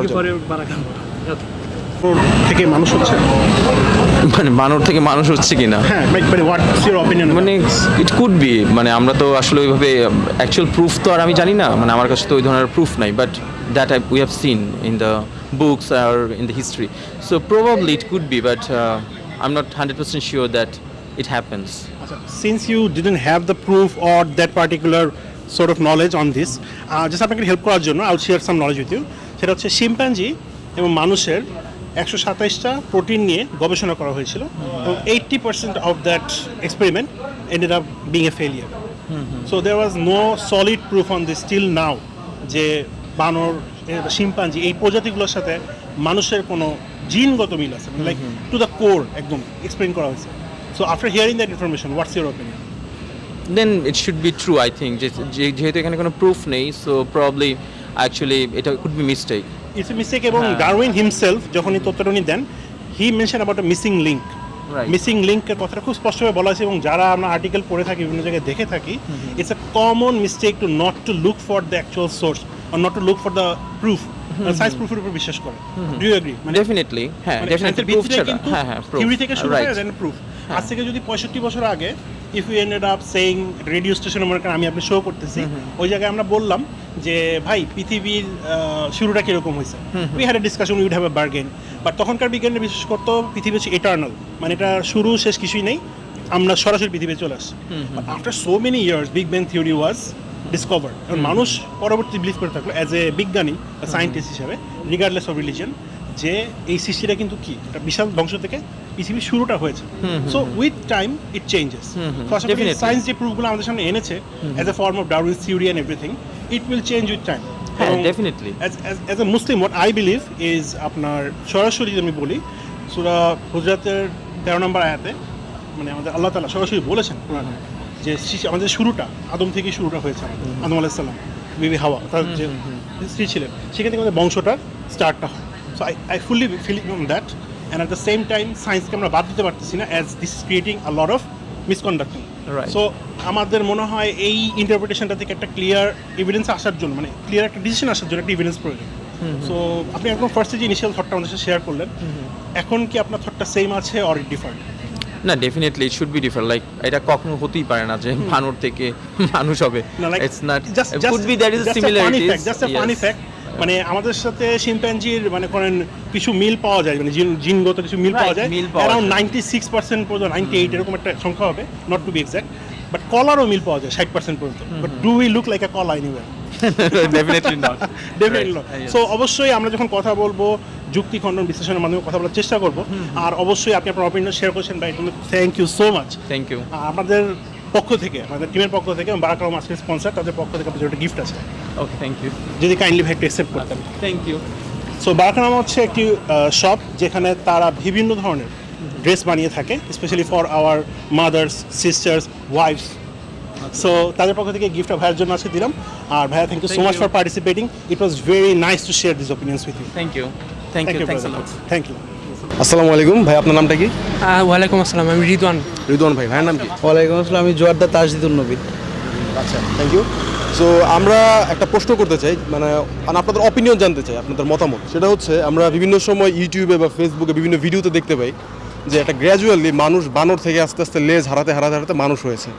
করার জন্য। থেকে মানুষ হচ্ছে। (laughs) মানে বানর থেকে মানুষ হচ্ছে কিনা? হ্যাঁ মানে মানে ইট কুড বি মানে আমরা তো আসলে ওইভাবে অ্যাকচুয়াল প্রুফ তো আর আমি জানি না মানে আমার কাছে তো ওই ধরনের প্রুফ নাই but that I we have seen in the books R in the history so probably it could be but I am not hundred percent sure that it happens since you didn't have the proof or that particular sort of knowledge on this just আপনাকে help করার জন্য out share some knowledge with you সেটা হচ্ছে chimpanzee এবং মানুষের একশো সাতাইশটা protein নিয়ে গবেষণা করা হয়েছিল। এবং eighty percent of that experiment ended up being a failure so there was no solid proof on this still now যে বানর শিম্পাঞ্জি এই প্রজাতিগুলোর সাথে মানুষের কোনো জিনগত মিল আছে। লাইক টু দ্য কোর একদম এক্সপ্লেন করা হয়েছে। So after hearing that information what's your opinion then it should be true I think যেহেতু এখানে কোনো প্রুফ নেই সো প্রবলি অ্যাকচুয়ালি এটা could be mistake it's a mistake এবং হ্যাঁ। ডারউইন হিমসেলফ যখন এই তথ্যটা উনি then he mention about a missing link. Missing লিঙ্কের কথাটা খুব স্পষ্টভাবে বলা আছে এবং যারা আমরা আর্টিকেল পড়ে থাকি বিভিন্ন জায়গায় দেখে থাকি it's a common mistake to not to look for the actual source or not to look for the proof science প্রুফের উপর বিশ্বাস করে। ডু ইউ এগ্রি মানে ডেফিনেটলি হ্যাঁ ডেফিনেটলি প্রুফ ছাড়া। হ্যাঁ হ্যাঁ. থিওরি থেকে শুরু. করে দেন প্রুফ আজ থেকে যদি পঁয়ষট্টি বছর আগে if you ended up saying radio স্টেশনে মনে করেন আমি আপনি শো করতেছি ওই জায়গায় আমরা বললাম যে ভাই পৃথিবীর শুরুটা কীরকম হয়েছে? We had a discussion we'd have a bargain but তখনকার বিজ্ঞানী বিশ্বাস করতো পৃথিবী হচ্ছে এটার্নাল মানে এটা শুরু শেষ কিছুই নেই। আমরা সরাসরি পৃথিবীতে চলে আসছি। After so many years big bang theory was discover এবং মানুষ পরবর্তী বিলিভ করে থাকল অ্যাজ এ বিজ্ঞানী সায়েন্টিস্ট হিসাবে রিগার্ডলেস অফ রিলিজিয়ন যে এই সৃষ্টিটা কিন্তু কি? একটা বিশাল ধ্বংস থেকে পৃথিবীর শুরুটা হয়েছে। So with time it changes. Science যে প্রুফগুলো আমাদের সামনে এনেছে as a form of Darwin theory and everything it will change with time definitely. As a Muslim what I believe is আপনার সরাসরি যদি আমি বলি সুরা হুজরাতের তেরো নম্বর আয়াতে মানে আমাদের আল্লাহ তালা সরাসরি বলেছেন যে আমাদের শুরুটা আদম থেকেই শুরুটা হয়েছে আমাদের। আদম আলাইসাল্লাম বিবি হাওয়া তার যে স্ত্রী ছিলেন। সেখান থেকে আমাদের বংশটার স্টার্টটা হয়। So I I fully feel that and at the same time সায়েন্সকে আমরা বাদ দিতে পারতেছি না as this creating a lot of misconducting so আমাদের মনে হয় এই ইন্টারপ্রিটেশনটা থেকে একটা ক্লিয়ার এভিডেন্স আসার জন্য মানে ক্লিয়ার একটা ডিসিশন আসার জন্য একটা এভিডেন্স প্রয়োজন। সো আপনি এখন ফার্স্টে যে ইনিশিয়াল থটটা আমাদের সাথে শেয়ার করলেন এখন কি আপনার থটটা সেম আছে অর ডিফারেন্ট না definitely it should be different like এটা কখনো হতেই পারে না যে বানর থেকে মানুষ হবে। It's not could be that is similarity just a funny fact মানে আমাদের সাথে শিম্প্যাঞ্জির মানে করেন কিছু মিল পাওয়া যায় মানে জিনগত কিছু মিল পাওয়া যায়। অ্যারাউন্ড নাইনটি সিক্স পার্সেন্ট পর্যন্ত নাইনটি এইট এরকম একটা সংখ্যা হবে not to be exact but কলারও মিল পাওয়া যায় ষাট পার্সেন্ট পর্যন্ত। But do we look like a কলা anywhere definitely not definitely so অবশ্যই আমরা যখন কথা বলব যুক্তি খণ্ডন বিশ্লেষণের মাধ্যমে কথা বলার চেষ্টা করব। আর অবশ্যই আপনি আপনার অপিনিয়ন শেয়ার করছেন ভাই thank you so much thank you আমাদের পক্ষ থেকে আমাদের টিমের পক্ষ থেকে বারাকালাম আজকের স্পন্সার তাদের পক্ষ থেকে আপনাদের একটা গিফট আছে। ওকে থ্যাংক ইউ যদি কাইন্ডলি ভাই একটু অ্যাকসেপ্ট করতেন। থ্যাংক ইউ সো বারাকানামা হচ্ছে একটি শপ যেখানে তারা বিভিন্ন ধরনের ড্রেস বানিয়ে থাকে specially for our mothers sisters wives so তাদের পক্ষ থেকে গিফটটা ভাইয়ের জন্য আজকে দিলাম। আর ভাইয়া thank you so much for participating it was very nice to share this opinions with you thank you thank you thank you আসসালামু আলাইকুম। ভাই আপনার নামটা কি? ওয়ালাইকুম আসসালাম আমি রিদওয়ান। রিদওয়ান ভাই ভাইয়ের নাম কি? ওয়ালাইকুম আসসালাম আমি জোয়ারদা তাজদিদুল নবী। আচ্ছা থ্যাংক ইউ সো আমরা একটা প্রশ্ন করতে চাই মানে মানে আপনাদের অপিনিয়ন জানতে চাই আপনাদের মতামত। সেটা হচ্ছে আমরা বিভিন্ন সময় ইউটিউবে বা ফেসবুকে বিভিন্ন ভিডিওতে দেখতে পাই যে একটা গ্র্যাজুয়ালি মানুষ বানর থেকে আস্তে আস্তে লেজ হারাতে হারাতে হারাতে মানুষ হয়েছে।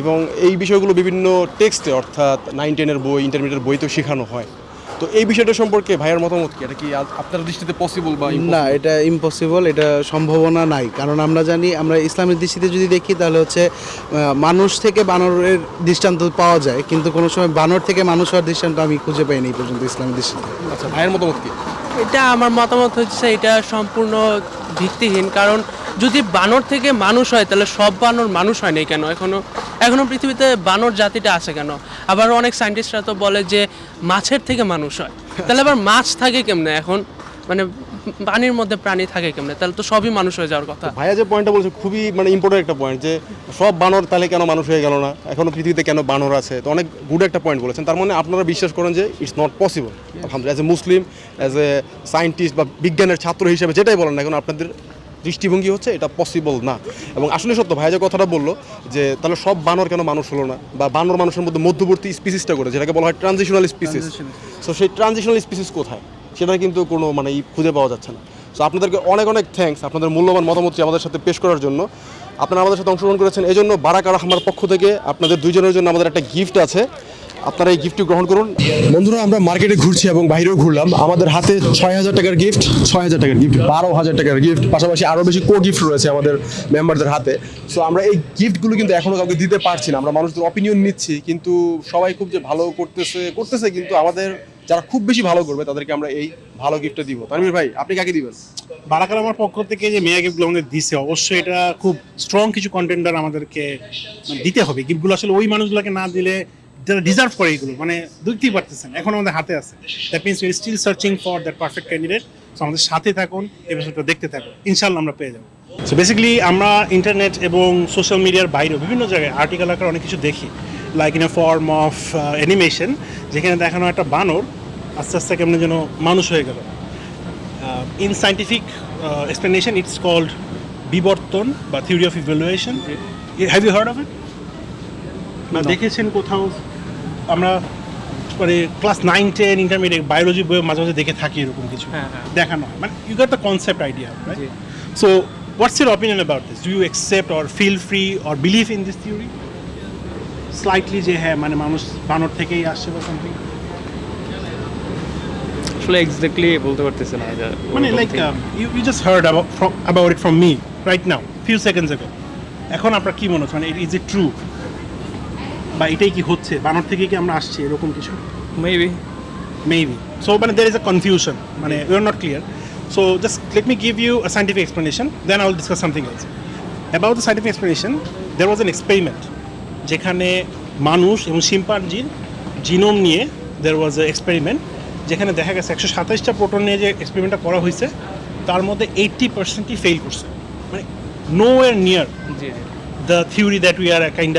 এবং এই বিষয়গুলো বিভিন্ন টেক্সটে অর্থাৎ নাইন টেনের বই ইন্টারমিডিয়েট বইতেও শেখানো হয়। তো এই বিষয়টা সম্পর্কে ভাইয়ের মতামত কি? এটা কি আপনার দৃষ্টিতে পসিবল বা না এটা ইম্পসিবল এটা সম্ভাবনা নাই। কারণ আমরা জানি আমরা ইসলামের দৃষ্টিতে যদি দেখি তাহলে হচ্ছে মানুষ থেকে বানরের দৃষ্টান্ত পাওয়া যায়। কিন্তু কোনো সময় বানর থেকে মানুষ হওয়ার দৃষ্টান্ত আমি খুঁজে পাইনি এই পর্যন্ত ইসলামের দৃষ্টিতে। আচ্ছা ভাইয়ের মতামত কি? এটা আমার মতামত হচ্ছে এটা সম্পূর্ণ ভিত্তিহীন। কারণ যদি বানর থেকে মানুষ হয় তাহলে সব বানর মানুষ হয় নাই কেন? এখনও এখনও পৃথিবীতে বানর জাতিটা আছে কেন? আবার অনেক সায়েন্টিস্টরা তো বলে যে মাছের থেকে মানুষ হয়। তাহলে আবার মাছ থাকে কেমনে এখন? মানে পানির মধ্যে প্রাণী থাকে কেমনে? তাহলে তো সবই মানুষ হয়ে যাওয়ার কথা। ভাইয়া যে পয়েন্টটা বলছে খুবই মানে ইম্পর্টেন্ট একটা পয়েন্ট যে সব বানর তাহলে কেন মানুষ হয়ে গেল না? এখনও পৃথিবীতে কেন বানর আছে? তো অনেক গুড একটা পয়েন্ট বলেছেন। তার মানে আপনারা বিশ্বাস করেন যে ইটস নট পসিবল আলহামদুলিল্লাহ as a Muslim as a scientist বা বিজ্ঞানের ছাত্র হিসেবে যেটাই বলেন না এখন আপনাদের দৃষ্টিভঙ্গি হচ্ছে এটা পসিবল না। এবং আসলে সত্য ভাইয়া যে কথাটা বলল যে তাহলে সব বানর কেন মানুষ হলো না? বা বানর মানুষের মধ্যে মধ্যবর্তী স্পিসিসটা করে যেটাকে বলা হয় ট্রানজিশনাল স্পিসিস সো সেই ট্রানজিশনাল স্পিসিস কোথায়? সেটা কিন্তু কোনো মানে খুঁজে পাওয়া যাচ্ছে না। সো আপনাদেরকে অনেক অনেক থ্যাঙ্কস আপনাদের মূল্যবান মতামতটি আমাদের সাথে পেশ করার জন্য। আপনারা আমাদের সাথে অংশগ্রহণ করেছেন। এই জন্য বারাক আর আমার পক্ষ থেকে আপনাদের দুইজনের জন্য আমাদের একটা গিফট আছে। আপনারা এই গিফটটি গ্রহণ করুন। বন্ধুরা আমরা মার্কেটে ঘুরছি এবং বাইরেও ঘুরলাম। আমাদের হাতে ছয় হাজার টাকার গিফট ছয় হাজার টাকার গিফট বারো হাজার টাকার গিফট পাশাপাশি আরও বেশি কো গিফট রয়েছে আমাদের মেম্বারদের হাতে। সো আমরা এই গিফটগুলো কিন্তু এখনও কাউকে দিতে পারছি না। আমরা মানুষদের অপিনিয়ন নিচ্ছি কিন্তু সবাই খুব যে ভালো করতেছে করতেছে কিন্তু আমাদের যারা খুব বেশি ভালো করবে তাদেরকে আমরা এই ভালো গিফটটা দিব। তানভীর ভাই আপনি কাকে দিবেন? বারাকার আমার পক্ষ থেকে যে মেয়া গিফটগুলো আমাদের দিছে অবশ্যই এটা খুব স্ট্রং কিছু কন্টেন্টার আমাদেরকে মানে দিতে হবে। গিফটগুলো আসলে ওই মানুষগুলোকে না দিলে যারা ডিজার্ভ করে এগুলো মানে দেখতেই পারতেছেন এখন আমাদের হাতে আছে। That means we still searching for that perfect candidate so আমাদের সাথে থাকুন এপিসোডটা দেখতে থাকুন ইনশাল্লাহ আমরা পেয়ে যাব। সো বেসিক্যালি আমরা ইন্টারনেট এবং সোশ্যাল মিডিয়ার বাইরেও বিভিন্ন জায়গায় আর্টিকেল আকার অনেক কিছু দেখি like in a form of animation যেখানে দেখানো একটা বানর আস্তে আস্তে কেমন যেন মানুষ হয়ে গেল। Scientific uh, explanation it's called বিবর্তন বা theory of evaluation have you heard of it না দেখেছেন কোথাও? আমরা মানে class nine ten intermediate biology বইয়ে মাঝে মাঝে দেখে থাকি এরকম কিছু। দেখানো হয়। মানে you got the concept idea so what's your opinion about this do you accept or feel free or believe in this theory slightly যে হ্যাঁ মানে মানুষ বানর থেকেই আসছে বা সামথিং আসলে এক্স্যাক্টলি বলতে পারতেছি না মানে like you you just heard about it from me right now few seconds এখন আপনার কি মনে হচ্ছে? মানে ইট ইজ ইট ট্রু বা এটাই কি হচ্ছে? বানর থেকে কি আমরা আসছি? এরকম কিছু? মেবি মেবি সো মানে দের ইজ আ কনফিউশন মানে you are not clear so just let me give you a scientific explanation then I will discuss something else about the scientific explanation there was an experiment যেখানে মানুষ এবং শিম্পাঞ্জির genome নিয়ে দের was A experiment যেখানে দেখা গেছে একশো সাতাইশটা proton নিয়ে যে এক্সপেরিমেন্টটা করা হয়েছে তার মধ্যে এইট্টি পার্সেন্টই ফেল করছে। মানে নো এর নিয়ার জি জি। The theory that we are kind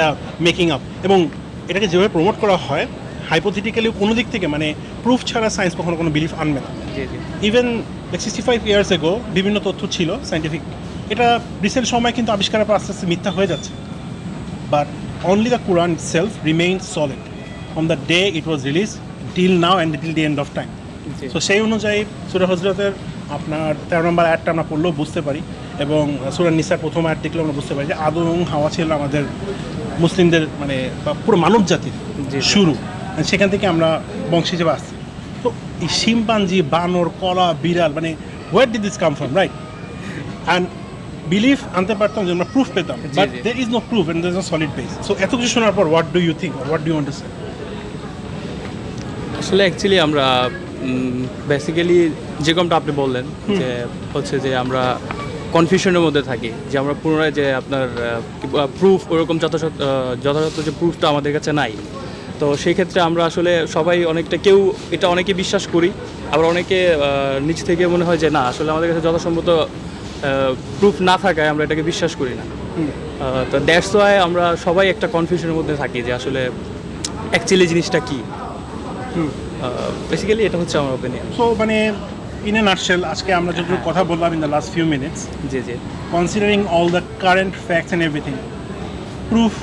making up এবং এটাকে যেভাবে প্রমোট করা হয় হাইপোথেটিক্যালি কোনো দিক থেকে মানে প্রুফ ছাড়া সায়েন্স কখনো কোনো বিলিফ আনবে না। Even sixty five years ago বিভিন্ন তথ্য ছিল সাইন্টিফিক এটা রিসেন্ট সময় কিন্তু আবিষ্কারের পর আস্তে আস্তে মিথ্যা হয়ে যাচ্ছে। But only the Quran self remain solid from the day it was release till now and till the end of time. তো সেই অনুযায়ী সুরা হজরতের আপনার তেরো নম্বর অ্যাডটা আমরা পড়লেও বুঝতে পারি। এবং সুরা নিসার প্রথম অ্যাড দেখলেও আমরা বুঝতে পারি যে আদম এবং হাওয়া ছিল আমাদের মুসলিমদের মানে বা পুরো মানব জাতির। শুরু। সেখান থেকে আমরা বংশ হিসেবে আসছি। তো এই শিম্পাঞ্জি বানর কলা বিড়াল মানে where did this come from right and belief আনতে পারতাম যে আমরা প্রুফ পেতাম but there is no proof and there is no solid base so এত কিছু শোনার পর what do you think what do you understand আসলে অ্যাকচুয়ালি আমরা বেসিক্যালি যেরকমটা আপনি বললেন যে হচ্ছে যে আমরা কনফিউশনের মধ্যে থাকি যে আমরা পুনরায় যে আপনার প্রুফ ওরকম যথাযথ যথাযথ যে প্রুফটা আমাদের কাছে নাই। তো সেই ক্ষেত্রে আমরা আসলে সবাই অনেকটা কেউ এটা অনেকে বিশ্বাস করি আবার অনেকে নিচ থেকে মনে হয় যে না আসলে আমাদের কাছে যথাসম্ভব প্রুফ না থাকায় আমরা এটাকে বিশ্বাস করি না। তো দ্যাটস ওয়াই আমরা সবাই একটা কনফিউশনের মধ্যে থাকি যে আসলে অ্যাকচুয়ালি জিনিসটা কী। বেসিক্যালি এটা হচ্ছে আমার ওপিনিয়ন সো মানে ইন এ নাটশেল আজকে আমরা যতটুকু কথা বললাম in the last few minutes G G. Considering all the current facts and everything proof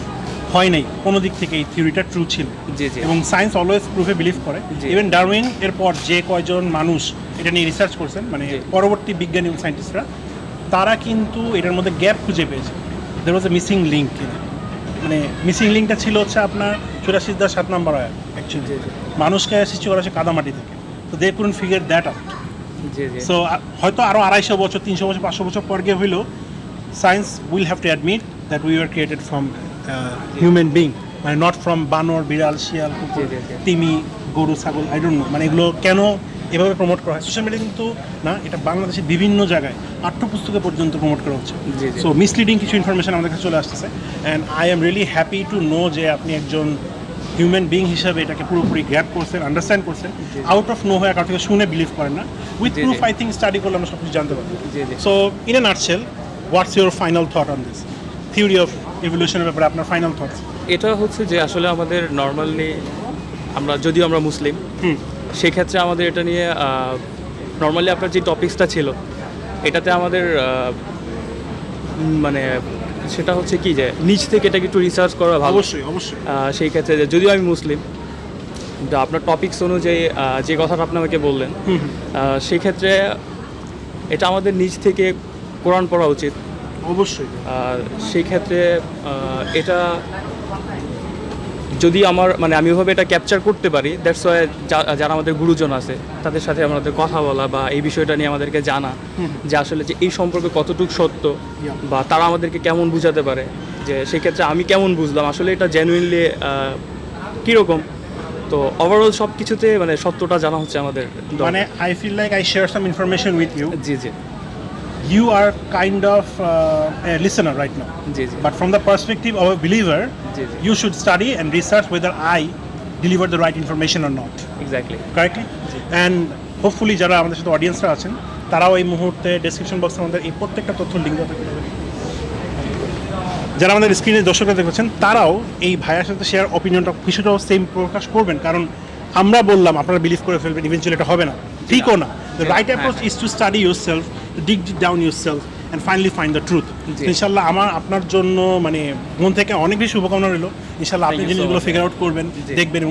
হয় নাই কোনো দিক থেকে এই থিওরিটা ট্রু ছিল। জি জি। এবং সায়েন্স অলওয়েজ প্রুফে বিলিভ করে। ইভেন ডারউইন এরপর যে কয়জন মানুষ এটা নিয়ে রিসার্চ করছেন মানে পরবর্তী বিজ্ঞানী এবং সায়েন্টিস্টরা তারা কিন্তু এটার মধ্যে গ্যাপ খুঁজে পেয়েছে। There was a missing link মানে মিসিং লিঙ্কটা ছিল হচ্ছে আপনার চুরাশি দশ সাত নম্বর অ্যাকচুয়ালি মানুষকে সৃষ্টি করা হচ্ছে কাদামাটি থেকে। তো they couldn't figure that out so হয়তো আরও আড়াইশো বছর তিনশো বছর পাঁচশো বছর পর গিয়ে হইলেও science will have to admit that we are created from human being মানে নট ফ্রম বানর বিড়াল শিয়াল। তিমি গরু ছাগল আই ডোন্ট নো মানে এগুলো কেন এভাবে প্রমোট করা হয়? সোশ্যাল মিডিয়া কিন্তু না এটা বাংলাদেশের বিভিন্ন জায়গায় পাঠ্যপুস্তকে পর্যন্ত প্রমোট করা হচ্ছে। সো মিসলিডিং কিছু ইনফরমেশন আমাদের কাছে চলে আসতেছে। And I am really happy to know যে আপনি একজন হিউম্যান বিং হিসাবে এটাকে পুরোপুরি গ্র্যাপ করছেন আন্ডারস্ট্যান্ড করছেন আউট অফ নো হয়ে কারও থেকে শুনে বিলিভ করেন না। With proof. I think study করলে আমরা সব কিছু জানতে পারব। So in a nutshell what's your final thought on this theory of এভলিউশনের ব্যাপারে আপনার ফাইনাল থটস এটা হচ্ছে যে আসলে আমাদের নর্মালি আমরা যদিও আমরা মুসলিম সেক্ষেত্রে আমাদের এটা নিয়ে নর্মালি আপনার যে টপিক্সটা ছিল এটাতে আমাদের মানে সেটা হচ্ছে কি যে নিচ থেকে এটাকে একটু রিসার্চ করা ভালো। অবশ্যই অবশ্যই। সেই ক্ষেত্রে যে যদিও আমি মুসলিম কিন্তু আপনার টপিকস অনুযায়ী যে কথাটা আপনি আমাকে বললেন সেক্ষেত্রে সেই ক্ষেত্রে এটা আমাদের নিজ থেকে কোরআন পড়া উচিত। অবশ্যই। আর সেই ক্ষেত্রে এটা যদি আমার মানে আমি ওভাবে এটা ক্যাপচার করতে পারি দ্যাটস ওয়াই যারা আমাদের গুরুজন আছে তাদের সাথে আমাদের কথা বলা বা এই বিষয়টা নিয়ে আমাদেরকে জানা যে আসলে যে এই সম্পর্কে কতটুকু সত্য বা তারা আমাদেরকে কেমন বুঝাতে পারে যে সেক্ষেত্রে আমি কেমন বুঝলাম আসলে এটা জেনুইনলি কীরকম? তো ওভারঅল সব কিছুতে মানে সত্যটা জানা হচ্ছে আমাদের। মানে I feel like I share some information with you জি জি। You are kind of uh, a listener right now. জি But from the perspective of a believer, you should study and research whether I deliver the right information or not. Exactly. Correctly? And hopefully যারা আমাদের সাথে অডিয়েন্সরা আছেন তারাও এই মুহূর্তে description বক্সে আমাদের এই প্রত্যেকটা তথ্য লিঙ্ক যারা আমাদের স্ক্রিনে দর্শকরা দেখছেন তারাও এই ভাইয়ার সাথে শেয়ার অপিনিয়নটা কিছুটাও সেম প্রকাশ করবেন। কারণ আমরা বললাম আপনারা বিলিভ করে ফেলবেন ইভেন্চুয়ালি এটা হবে না। ঠিকও না। The right approach is to study yourself dig down yourself and finally find the truth. ইনশাল্লাহ আমার আপনার জন্য মানে মন থেকে অনেক বেশি শুভকামনা রইল। ইনশাল্লাহ আপনি জিনিসগুলো. ফিগার আউট করবেন। দেখবেন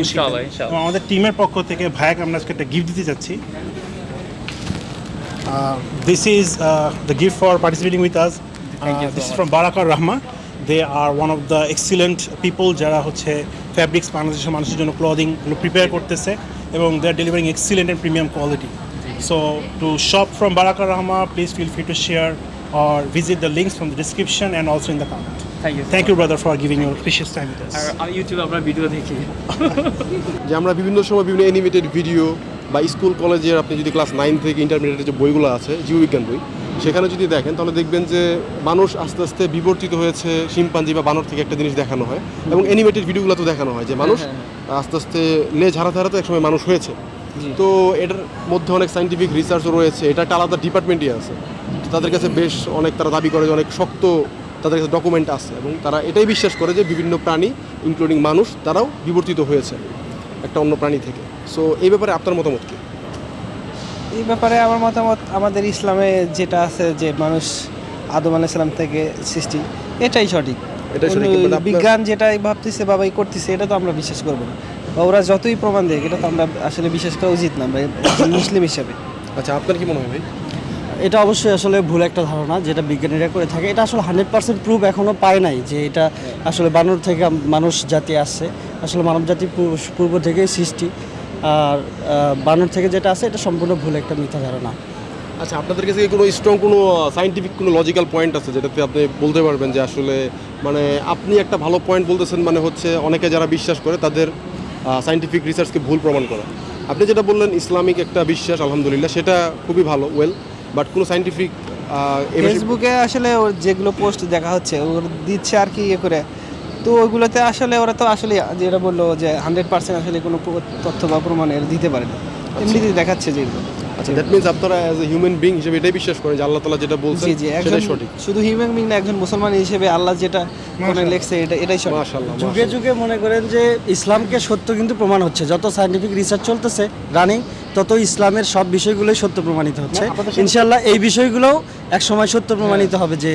এবং আমাদের টিমের পক্ষ থেকে ভাইয়াকে আমরা আজকে একটা গিফট দিতে যাচ্ছি this is the gift for participating with us Thank you so Barakar Rahma they are one of the excellent people যারা হচ্ছে ফ্যাব্রিক্স বাংলাদেশের মানুষের জন্য ক্লদিংগুলো প্রিপেয়ার করতেছে এবং they are delivering excellent and premium quality so to shop from Barakar Rahma please feel free to share or visit the links from the description and also in the comment. Thank you Thank you, brother, for giving your precious time with us. আর আমি ইউটিউবে আপনার video দেখি (laughs) যে আমরা বিভিন্ন সময় বিভিন্ন অ্যানিমেটেড ভিডিও বা স্কুল কলেজের আপনি যদি ক্লাস নাইন থেকে ইন্টারমিডিয়েটের যে বইগুলো আছে জীববিজ্ঞান বই সেখানে যদি দেখেন তাহলে দেখবেন যে মানুষ আস্তে আস্তে বিবর্তিত হয়েছে শিম্পাঞ্জি বা বানর থেকে একটা জিনিস দেখানো হয় এবং অ্যানিমেটেড ভিডিওগুলো তো দেখানো হয় যে মানুষ আস্তে আস্তে লেজ হারাতে হারাতে একসময় মানুষ হয়েছে তো এটার মধ্যে অনেক সাইন্টিফিক রিসার্চও রয়েছে। এটা একটা আলাদা ডিপার্টমেন্টই আছে। তাদের কাছে বেশ অনেক তারা দাবি করে যে অনেক শক্ত তাদের কাছে ডকুমেন্ট আছে এবং তারা এটাই বিশ্বাস করে যে বিভিন্ন প্রাণী ইনক্লুডিং মানুষ তারাও বিবর্তিত হয়েছে একটা অন্য প্রাণী থেকে। সো এই ব্যাপারে আপনার মতামত কি? এই ব্যাপারে আমার মতামত আমাদের ইসলামে যেটা আছে যে মানুষ আদম আলাইসালাম থেকে সৃষ্টি এটাই সঠিক। বিজ্ঞান যেটাই ভাবতেছে বাবাই করতেছে এটা তো আমরা বিশ্বাস করব না। বা ওরা যতই প্রমাণ দেয় এটা তো আমরা আসলে বিশ্বাস করা উচিত না মুসলিম হিসাবে। আচ্ছা আপনার কি মনে হয় ভাই? এটা অবশ্যই আসলে ভুল একটা ধারণা যেটা বিজ্ঞানীরা করে থাকে। এটা আসলে হান্ড্রেড পার্সেন্ট প্রুফ এখনও পায় নাই যে এটা আসলে বানর থেকে মানুষ জাতি আসছে আসলে মানব জাতি পূর্ব- থেকেই সৃষ্টি। আর বানর থেকে যেটা আছে এটা সম্পূর্ণ ভুল একটা মিথ্যা ধারণা। আচ্ছা আপনাদের কাছে কি কোনো স্ট্রং কোনো সাইন্টিফিক কোনো লজিক্যাল পয়েন্ট আছে যেটাতে আপনি বলতে পারবেন যে আসলে মানে আপনি একটা ভালো পয়েন্ট বলতেছেন মানে হচ্ছে অনেকে যারা বিশ্বাস করে তাদের সাইন্টিফিক রিসার্চকে ভুল প্রমাণ করা। আপনি যেটা বললেন ইসলামিক একটা বিশ্বাস আলহামদুলিল্লাহ সেটা খুবই ভালো ওয়েল বাট কোনো সাইন্টিফিক ফেসবুকে আসলে ওর যেগুলো পোস্ট দেখা হচ্ছে ওর দিচ্ছে আর কি ইয়ে করে। তো ওইগুলোতে আসলে ওরা তো আসলে যেটা বলল যে হান্ড্রেড পার্সেন্ট আসলে কোনো তথ্য বা প্রমাণের দিতে পারে না। এমনিতে দেখাচ্ছে যে এগুলো আচ্ছা দ্যাট মিনস আপনারা অ্যাজ এ হিউম্যান বিং হিসেবে এটাই বিশ্বাস করেন যে আল্লাহ তালা যেটা বলছেন জি জি একজন সেটাই সঠিক। শুধু হিউম্যান বিং না একজন মুসলমান হিসেবে আল্লাহ যেটা কোনো লেখছে এটা এটাই সঠিক। মাশাআল্লাহ যুগে যুগে মনে করেন যে ইসলামকে সত্য কিন্তু প্রমাণ হচ্ছে। যত সাইন্টিফিক রিসার্চ চলতেছে রানিং তত ইসলামের সব বিষয়গুলোই সত্য প্রমাণিত হচ্ছে। ইনশাল্লাহ এই বিষয়গুলোও এক সময় সত্য প্রমাণিত হবে যে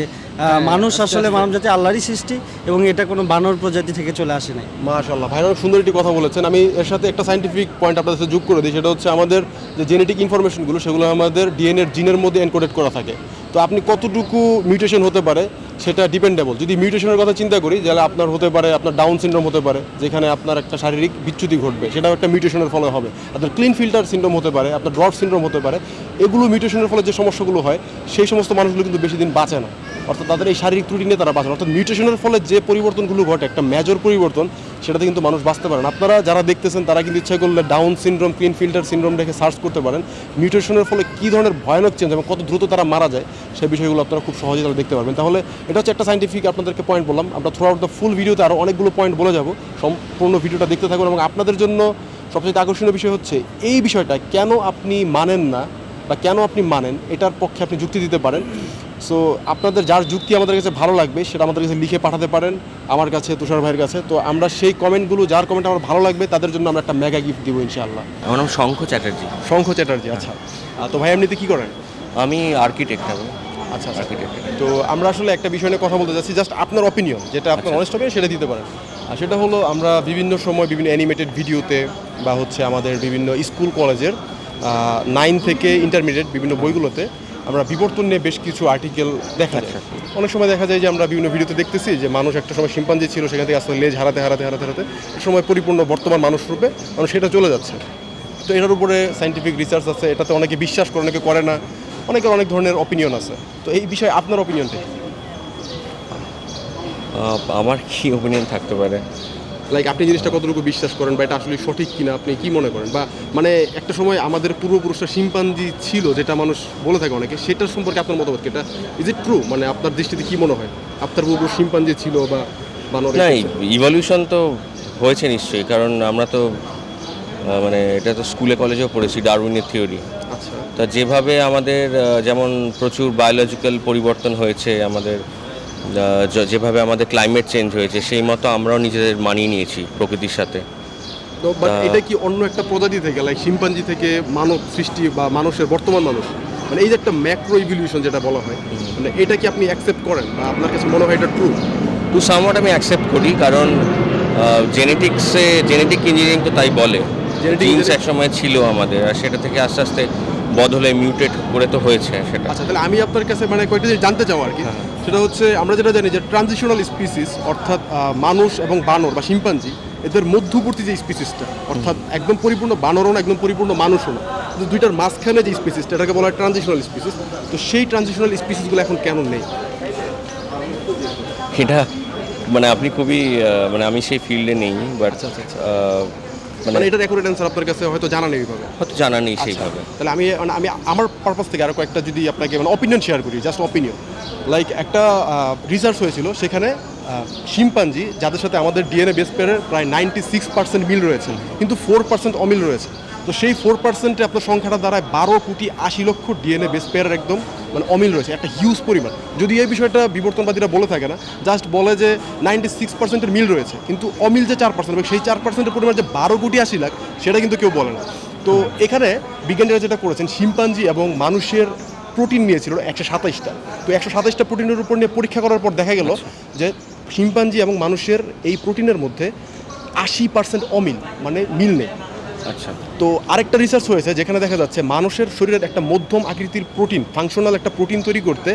মানুষ আসলে মানব জাতি আল্লাহরই সৃষ্টি এবং এটা কোনো বানর প্রজাতি থেকে চলে আসে নাই। মাশাল্লাহ ভাই সুন্দর একটি কথা বলেছেন। আমি এর সাথে একটা সাইন্টিফিক পয়েন্ট আপনাদের সাথে যোগ করে দিই। সেটা হচ্ছে আমাদের যে জেনেটিক ইনফরমেশনগুলো সেগুলো আমাদের ডিএনএর জিনের মধ্যে এনকোডেড করা থাকে। তো আপনি কতটুকু মিউটেশন হতে পারে সেটা ডিপেন্ডেবল যদি মিউটেশনের কথা চিন্তা করি, তাহলে আপনার হতে পারে আপনার ডাউন সিনড্রোম হতে পারে, যেখানে আপনার একটা শারীরিক বিচ্যুতি ঘটবে। সেটাও একটা মিউটেশনের ফলে হবে। আপনার ক্লিন ফিল্টার সিনড্রোম হতে পারে, আপনার ড্রট সিনড্রোম হতে পারে। এগুলো মিউটেশনের ফলে যে সমস্যাগুলো হয়, সেই সমস্ত মানুষগুলো কিন্তু বেশি দিন বাঁচে না। অর্থাৎ তাদের এই শারীরিক ত্রুটি নিয়ে তারা বাঁচে না। অর্থাৎ মিউটেশনের ফলে যে পরিবর্তনগুলো ঘটে, একটা মেজর পরিবর্তন, সেটাতে কিন্তু মানুষ বাঁচতে পারে না। আপনারা যারা দেখতেছেন, তারা কিন্তু ইচ্ছা করলে Down syndrome Klinefelter syndrome দেখে সার্চ করতে পারেন। মিউটেশনের ফলে কী ধরনের ভয়ানক চেঞ্জ এবং কত দ্রুত তারা মারা যায় সেই বিষয়গুলো আপনারা খুব সহজে তারা দেখতে পারবেন। তাহলে এটা হচ্ছে একটা সাইন্টিফিক আপনাদেরকে পয়েন্ট বললাম। আমরা থ্রু আউট দ্য ফুল ভিডিওতে আরও অনেকগুলো পয়েন্ট বলে যাব। সম্পূর্ণ ভিডিওটা দেখতে থাকুন এবং আপনাদের জন্য সবচেয়ে আকর্ষণীয় বিষয় হচ্ছে, এই বিষয়টা কেন আপনি মানেন না বা কেন আপনি মানেন, এটার পক্ষে আপনি যুক্তি দিতে পারেন। সো আপনাদের যার যুক্তি আমাদের কাছে ভালো লাগবে সেটা আমাদের কাছে লিখে পাঠাতে পারেন আমার কাছে তুষার ভাইয়ের কাছে। তো আমরা সেই কমেন্টগুলো যার কমেন্ট আমার ভালো লাগবে তাদের জন্য আমরা একটা মেগা গিফট দিব ইনশাআল্লাহ। আমার নাম শঙ্খ চ্যাটার্জি। শঙ্খ চ্যাটার্জি আচ্ছা। তো ভাই এমনিতে কী করেন? আমি আর্কিটেক্ট আমি আচ্ছা আচ্ছা। আর্কিটেক্ট তো আমরা আসলে একটা বিষয় নিয়ে কথা বলতে যাচ্ছি জাস্ট আপনার অপিনিয়ন যেটা আপনার অনেস্ট হবে সেটা দিতে পারেন। আর সেটা হলো আমরা বিভিন্ন সময় বিভিন্ন অ্যানিমেটেড ভিডিওতে বা হচ্ছে আমাদের বিভিন্ন স্কুল কলেজের নাইন থেকে ইন্টারমিডিয়েট বিভিন্ন বইগুলোতে আমরা বিবর্তন নিয়ে বেশ কিছু আর্টিকেল দেখা যায়। অনেক সময় দেখা যায় যে আমরা বিভিন্ন ভিডিওতে দেখতেছি যে মানুষ একটা সময় শিম্পাঞ্জি ছিল, সেখান থেকে আসলে লেজ হারাতে হারাতে হারাতে হারাতে সময় পরিপূর্ণ বর্তমান মানুষ রূপে মানুষ সেটা চলে যাচ্ছে। তো এটার উপরে সাইন্টিফিক রিসার্চ আছে, এটাতে অনেকে বিশ্বাস করে, অনেকে করে না, অনেকের অনেক ধরনের অপিনিয়ন আছে। তো এই বিষয়ে আপনার অপিনিয়নটা আমার কি অপিনিয়ন থাকতে পারে? লাইক আপনি জিনিসটা কতটুকু বিশ্বাস করেন বা এটা আসলে সঠিক কিনা আপনি কি মনে করেন? বা মানে একটা সময় আমাদের পূর্বপুরুষরা শিম্পাঞ্জি ছিল যেটা মানুষ বলে থাকে অনেকে সেটার সম্পর্কে আপনার মতামত কি? এটা ইজ ইট ট্রু মানে আপনার দৃষ্টিতে কি মনে হয়? আপনার পূর্বপুরুষ শিম্পাঞ্জি ছিল বা বানর না ইভলিউশন তো হয়েছে নিশ্চয়ই কারণ আমরা তো মানে এটা তো স্কুলে কলেজেও পড়েছি ডারউইনের থিওরি আচ্ছা। তা যেভাবে আমাদের যেমন প্রচুর বায়োলজিক্যাল পরিবর্তন হয়েছে আমাদের যেভাবে আমাদের ক্লাইমেট চেঞ্জ হয়েছে সেই মতো আমরাও নিজেদের মানিয়ে নিয়েছি প্রকৃতির সাথে। তো বাট এটা কি অন্য একটা প্রজাতি থেকে লাইক শিম্পাঞ্জি থেকে মানব সৃষ্টি বা মানুষের বর্তমান মানুষ? মানে এই যে একটা ম্যাক্রো ইভলিউশন যেটা বলা হয় মানে এটা কি আপনি অ্যাকসেপ্ট করেন? বা আপনার কাছে মনে হয় এটা ট্রু টু সামওয়াট আমি অ্যাকসেপ্ট করি কারণ জেনেটিক্সে জেনেটিক ইঞ্জিনিয়ারিং তো তাই বলে। জিন্স engineering- এক সময় ছিল আমাদের আর সেটা থেকে আস্তে আস্তে বদলে মিউটেট করে তো হয়েছে সেটা। আচ্ছা তাহলে আমি আপনার কাছে মানে কয়েকটা জিনিস জানতে চাও আর কি। সেটা হচ্ছে আমরা যেটা জানি যে ট্রানজিশনাল স্পিসিস অর্থাৎ মানুষ এবং বানর বা শিম্পাঞ্জি এদের মধ্যবর্তী যে স্পিসিসটা অর্থাৎ একদম পরিপূর্ণ বানরও না একদম পরিপূর্ণ মানুষও না কিন্তু দুইটার মাঝখানে যে স্পিসিসটা এটাকে বলা হয় ট্রানজিশনাল স্পিসিস তো সেই ট্রানজিশনাল স্পিসিসগুলো এখন কেন নেই? এটা মানে আপনি খুবই মানে আমি সেই ফিল্ডে নেই বাট মানে মানে এটার অ্যাকুরেট অ্যান্সার আপনার কাছে হয়তো জানা নেই এইভাবে? হয়তো জানা নেই আচ্ছা, সেইভাবে। তাহলে আমি মানে আমি আমার পারপাস থেকে আরও কয়েকটা যদি আপনাকে মানে অপিনিয়ন শেয়ার করি জাস্ট অপিনিয়ন লাইক একটা রিসার্চ হয়েছিল সেখানে শিম্পাঞ্জি যাদের সাথে আমাদের ডিএনএ বেস পেয়ারের প্রায় নাইনটি সিক্স পার্সেন্ট মিল রয়েছে কিন্তু ফোর পার্সেন্ট অমিল রয়েছে। তো সেই ফোর পার্সেন্টে আপনার সংখ্যাটা দাঁড়ায় বারো কোটি আশি লক্ষ ডিএনএ বেস পেয়ারের একদম মানে অমিল রয়েছে একটা হিউজ পরিমাণ। যদি এই বিষয়টা বিবর্তনবাদীরা বলে থাকে না জাস্ট বলে যে নাইনটি সিক্স পার্সেন্টের মিল রয়েছে কিন্তু অমিল যে চার পার্সেন্ট এবং সেই চার পার্সেন্টের পরিমাণ যে বারো কোটি আশি লাখ সেটা কিন্তু কেউ বলে না। তো এখানে বিজ্ঞানীরা যেটা করেছেন শিম্পাঞ্জি এবং মানুষের প্রোটিন নিয়েছিল একশো সাতাইশটা। তো একশো সাতাইশটা প্রোটিনের উপর নিয়ে পরীক্ষা করার পর দেখা গেল যে শিম্পাঞ্জি এবং মানুষের এই প্রোটিনের মধ্যে আশি পার্সেন্ট অমিল মানে মিল নেই। আচ্ছা। তো আরেকটা রিসার্চ হয়েছে যেখানে দেখা যাচ্ছে মানুষের শরীরের একটা মধ্যম আকৃতির প্রোটিন ফাংশনাল একটা প্রোটিন তৈরি করতে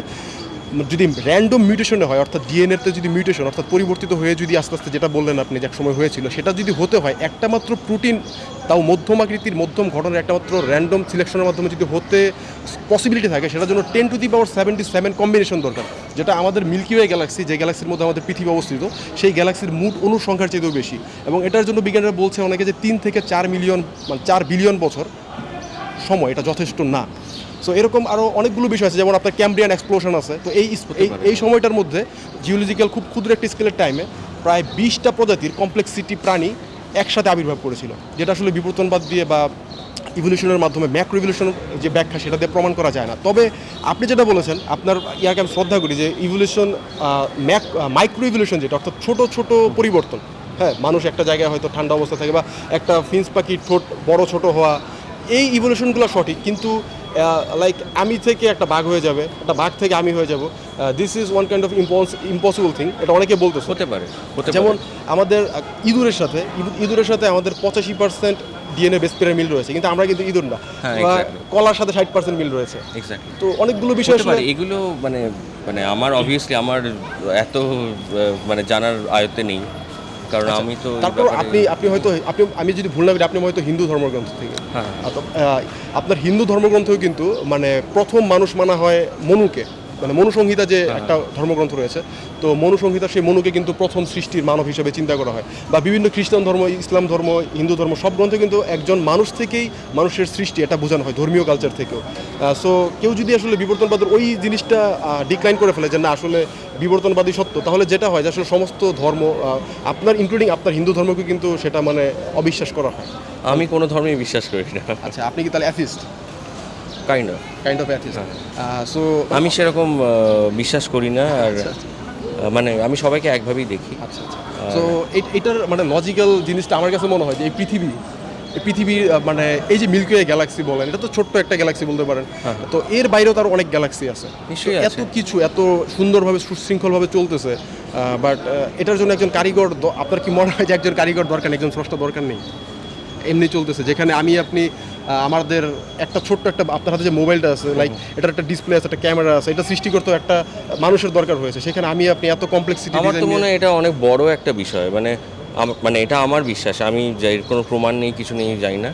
যদি র্যান্ডম মিউটেশনে হয়, অর্থাৎ ডিএনএতে যদি মিউটেশন অর্থাৎ পরিবর্তিত হয়ে যদি আস্তে আস্তে যেটা বললেন আপনি যে এক সময় হয়েছিল, সেটা যদি হতে হয়, একটা মাত্র প্রোটিন তাও মধ্যম আকৃতির, মধ্যম ঘটনার একটা মাত্র র্যান্ডম সিলেকশনের মাধ্যমে যদি হতে পসিবিলিটি থাকে, সেটার জন্য ten to the power seventy seven combination দরকার, যেটা আমাদের মিল্কি ওয়ে গ্যালাক্সি যে গ্যালাক্সির মধ্যে আমাদের পৃথিবী অবস্থিত, সেই গ্যালাক্সির মুড অনুসংখ্যার চেয়েও বেশি। এবং এটার জন্য বিজ্ঞানীরা বলছে অনেকে যে তিন থেকে চার মিলিয়ন মানে চার বিলিয়ন বছর সময়, এটা যথেষ্ট না। সো এরকম আরও অনেকগুলো বিষয় আছে যেমন আপনার ক্যাম্ব্রিয়ান এক্সপ্লোশন আছে। তো এই এই সময়টার মধ্যে জিওলজিক্যাল খুব ক্ষুদ্র একটি স্কেলের টাইমে প্রায় বিশটা প্রজাতির কমপ্লেক্সিটি প্রাণী একসাথে আবির্ভাব করেছিল যেটা আসলে বিবর্তনবাদ দিয়ে বা ইভলিউশনের মাধ্যমে ম্যাক্রো ইভলিউশন যে ব্যাখ্যা সেটা দিয়ে প্রমাণ করা যায় না। তবে আপনি যেটা বলেছেন আপনার ইয়াকে আমি শ্রদ্ধা করি যে ইভলিউশন ম্যাক মাইক্রো ইভলিউশন যেটা অর্থাৎ ছোট ছোট পরিবর্তন। হ্যাঁ মানুষ একটা জায়গায় হয়তো ঠান্ডা অবস্থা থাকে বা একটা ফিন্স পাখির ঠোঁট বড় ছোট হওয়া এই ইভলিউশনগুলো সঠিক কিন্তু লাইক আমি থেকে একটা বাঘ হয়ে যাবে একটা বাঘ থেকে আমি হয়ে যাব। This is one kind of impossible thing এটা অনেকে বলতেছে। হতে পারে যেমন আমাদের ইঁদুরের সাথে ইঁদুরের সাথে আমাদের পঁচাশি পার্সেন্ট ডিএনএ বেস পেয়ারের মিল রয়েছে কিন্তু আমরা কিন্তু ইঁদুর না। হ্যাঁ. কলার সাথে ষাট পার্সেন্ট মিল রয়েছে। তো অনেকগুলো বিষয় এগুলো মানে মানে আমার অবভিয়াসলি আমার এত মানে জানার আয়ত্তে নেই। কারণ আমি তো আচ্ছা, তারপর আপনি আপনি হয়তো আপনি আমি যদি ভুল না করি আপনি হয়তো হিন্দু ধর্মগ্রন্থ থেকে হ্যাঁ। আহ, আপনার হিন্দু ধর্মগ্রন্থেও কিন্তু মানে প্রথম মানুষ মানা হয় মনুকে মানে মনুসংহিতা যে। একটা ধর্মগ্রন্থ রয়েছে তো মনুসংহিতা সেই মনুকে কিন্তু প্রথম সৃষ্টির মানব হিসেবে চিন্তা করা হয়। বা বিভিন্ন খ্রিস্টান ধর্ম ইসলাম ধর্ম হিন্দু ধর্ম সব গ্রন্থে কিন্তু একজন মানুষ থেকেই মানুষের সৃষ্টি এটা বোঝানো হয় ধর্মীয় কালচার থেকেও। সো কেউ যদি আসলে বিবর্তনবাদের ওই জিনিসটা ডিক্লাইন করে ফেলে যে না আসলে বিবর্তনবাদী সত্য তাহলে যেটা হয় যে আসলে সমস্ত ধর্ম আপনার ইনক্লুডিং আপনার হিন্দু ধর্মকে কিন্তু সেটা মানে অবিশ্বাস করা হয়। আমি কোনো ধর্মেই বিশ্বাস করি না। আচ্ছা আপনি কি তাহলে atheist kind of kind of atheist so আমি সেরকম বিশ্বাস করি না আর মানে আমি সবাইকে একভাবেই দেখি। আচ্ছা আচ্ছা। সো এটার মানে লজিক্যাল জিনিসটা আমার কাছে মনে হয় যে এই পৃথিবী এই পৃথিবীর মানে এই যে মিল্কি ওয়ে গ্যালাক্সি বলেন এটা তো ছোট্ট একটা গ্যালাক্সি বলতে পারেন। তো এর বাইরেও তার অনেক গ্যালাক্সি আছে। এত কিছু এত সুন্দরভাবে সুশৃঙ্খলভাবে চলতেছে বাট এটার জন্য একজন কারিগর আপনার কি মনে হয় যে একজন কারিগর দরকার নেই একজন স্রষ্টা দরকার নেই? এমনি চলতেছে যেখানে আমি আপনি আমাদের একটা ছোট্ট একটা আপনার হাতে যে মোবাইলটা আছে লাইক এটার একটা ডিসপ্লে আছে একটা ক্যামেরা আছে এটা সৃষ্টি করতে একটা মানুষের দরকার হয়েছে। সেখানে আমি আপনি এত কমপ্লেক্সিটি আমার তো মনে হয় এটা অনেক বড় একটা বিষয়। মানে মানে এটা আমার বিশ্বাস। আমি যাই এর কোনো প্রমাণ নেই কিছু নেই জানি না।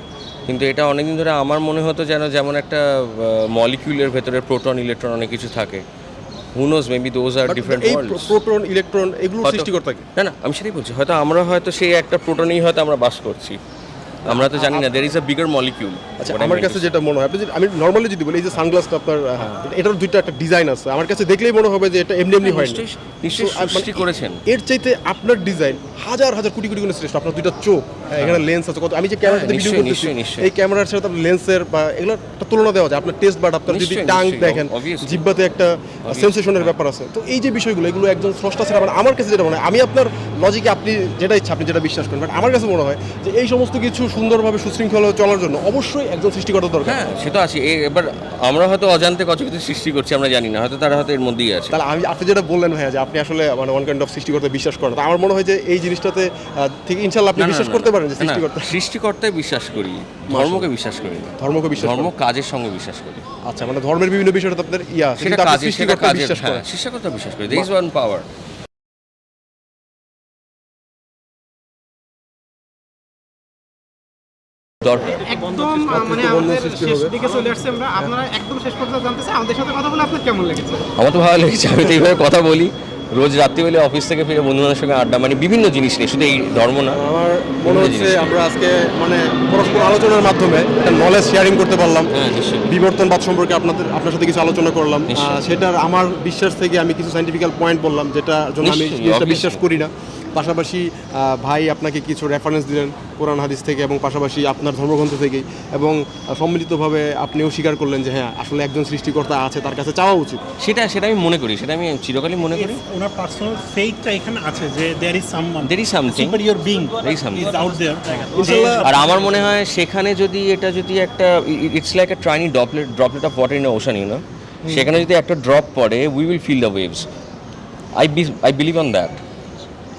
কিন্তু এটা অনেকদিন ধরে আমার মনে হতো যেন যেমন একটা মলিকিউলের ভেতরে প্রোটন ইলেকট্রন অনেক কিছু থাকে। Who knows maybe those are different proton electron এগুলো সৃষ্টিকর্তা কি? না না আমি সেটাই বলছি। হয়তো আমরা হয়তো সেই একটা প্রোটনেই হয়তো আমরা বাস করছি। আমরা তো জানি না there is a bigger molecule আচ্ছা আমার কাছে যেটা মনে হয় আপনি আমি নর্মালি যদি বলি এই যে সানগ্লাসটা আপনার এটার দুইটা একটা ডিজাইন আছে। আমার কাছে দেখলেই মনে হবে যে এটা এমনি এমনি হয় নিশ্চয়ই মানে সৃষ্টি করেছেন। এর চাইতে আপনার ডিজাইন হাজার হাজার কোটি কোটি গুণ শ্রেষ্ঠ। আপনার দুইটা চোখ হ্যাঁ, এখানে লেন্স আছে কত আমি যে ক্যামেরাতে ভিডিও করতেছি। এই ক্যামেরার সাথে আপনার লেন্সের বা এগুলো একটা তুলনা দেওয়া যায়। আপনার টেস্ট বাট আপনার যদি টাং দেখেন জিব্বাতে একটা সেন্সেশনের ব্যাপার আছে। তো এই যে বিষয়গুলো এগুলো একজন স্রষ্টা ছাড়া মানে আমার কাছে যেটা মনে হয় আমি আপনার লজিকে আপনি যেটা ইচ্ছা আপনি যেটা বিশ্বাস করেন বাট আমার কাছে মনে হয় যে এই সমস্ত কিছু সুন্দরভাবে সুশৃঙ্খল চলার জন্য অবশ্যই একজন সৃষ্টিকর্তা দরকার। হ্যাঁ সে তো আছে। এবার আমরা হয়তো অজান্তে কত কিছু সৃষ্টি করছি আমরা জানি না। হয়তো তারা হয়তো এর মধ্যেই আছে। তাহলে আমি আপনি যেটা বললেন ভাইয়া যে আপনি আসলে মানে ওয়ান কাইন্ড অফ সৃষ্টিকর্তা বিশ্বাস করেন তা আমার মনে হয় যে এই জিনিসটাতে থেকে ইনশাল্লাহ আপনি বিশ্বাস করতে পারেন যে সৃষ্টিকর্তা। সৃষ্টিকর্তায় বিশ্বাস করি ধর্মকে বিশ্বাস করি না। ধর্মকে বিশ্বাস ধর্ম কাজের সঙ্গে বিশ্বাস করি। আচ্ছা মানে ধর্মের বিভিন্ন বিষয়টা আপনার ইয়া সেটা কাজে সেটা বিশ্বাস হ্যাঁ করেন। সৃষ্টিকর্তা বিশ্বাস করি। ইজ ওয়ান পাওয়ার একদম মানে আমাদের শেষ দিকে চলে আসছে আমরা। আপনারা একদম শেষ পর্যন্ত জানতে চাই আমাদের সাথে কথা বলে আপনার কেমন লেগেছে? আমার তো ভালো লেগেছে আমি তো এইভাবে কথা বলি। রোজ রাত্রিবেলা অফিস থেকে ফিরে বন্ধুদের সঙ্গে আড্ডা মানে বিভিন্ন জিনিস নিয়ে শুধু এই ধর্ম না আমার মনে হচ্ছে আমরা আজকে মানে পরস্পর আলোচনার মাধ্যমে একটা নলেজ শেয়ারিং করতে পারলাম। হ্যাঁ বিবর্তনবাদ সম্পর্কে আপনাদের আপনার সাথে কিছু আলোচনা করলাম। সেটার আমার বিশ্বাস থেকে আমি কিছু সাইন্টিফিক্যাল পয়েন্ট বললাম যেটা জন্য আমি। বিশ্বাস করি না। পাশাপাশি ভাই আপনাকে কিছু রেফারেন্স দিলেন কোরআন হাদিস থেকে এবং পাশাপাশি আপনার ধর্মগ্রন্থ থেকেই এবং সম্মিলিতভাবে আপনিও স্বীকার করলেন যে হ্যাঁ আসলে একজন সৃষ্টিকর্তা আছে তার কাছে চাওয়া উচিত। সেটা সেটা আমি মনে করি সেটা আমি চিরকালই মনে করি। ওনার পার্সোনাল ফেইথটা এখানে আছে যে there is someone There is something. Superior being There is something. Is out there আর আমার মনে হয় সেখানে যদি এটা যদি একটা it's like a tiny droplet droplet of water in ocean you know সেখানে যদি একটা ড্রপ পড়ে we will feel the waves I I believe on that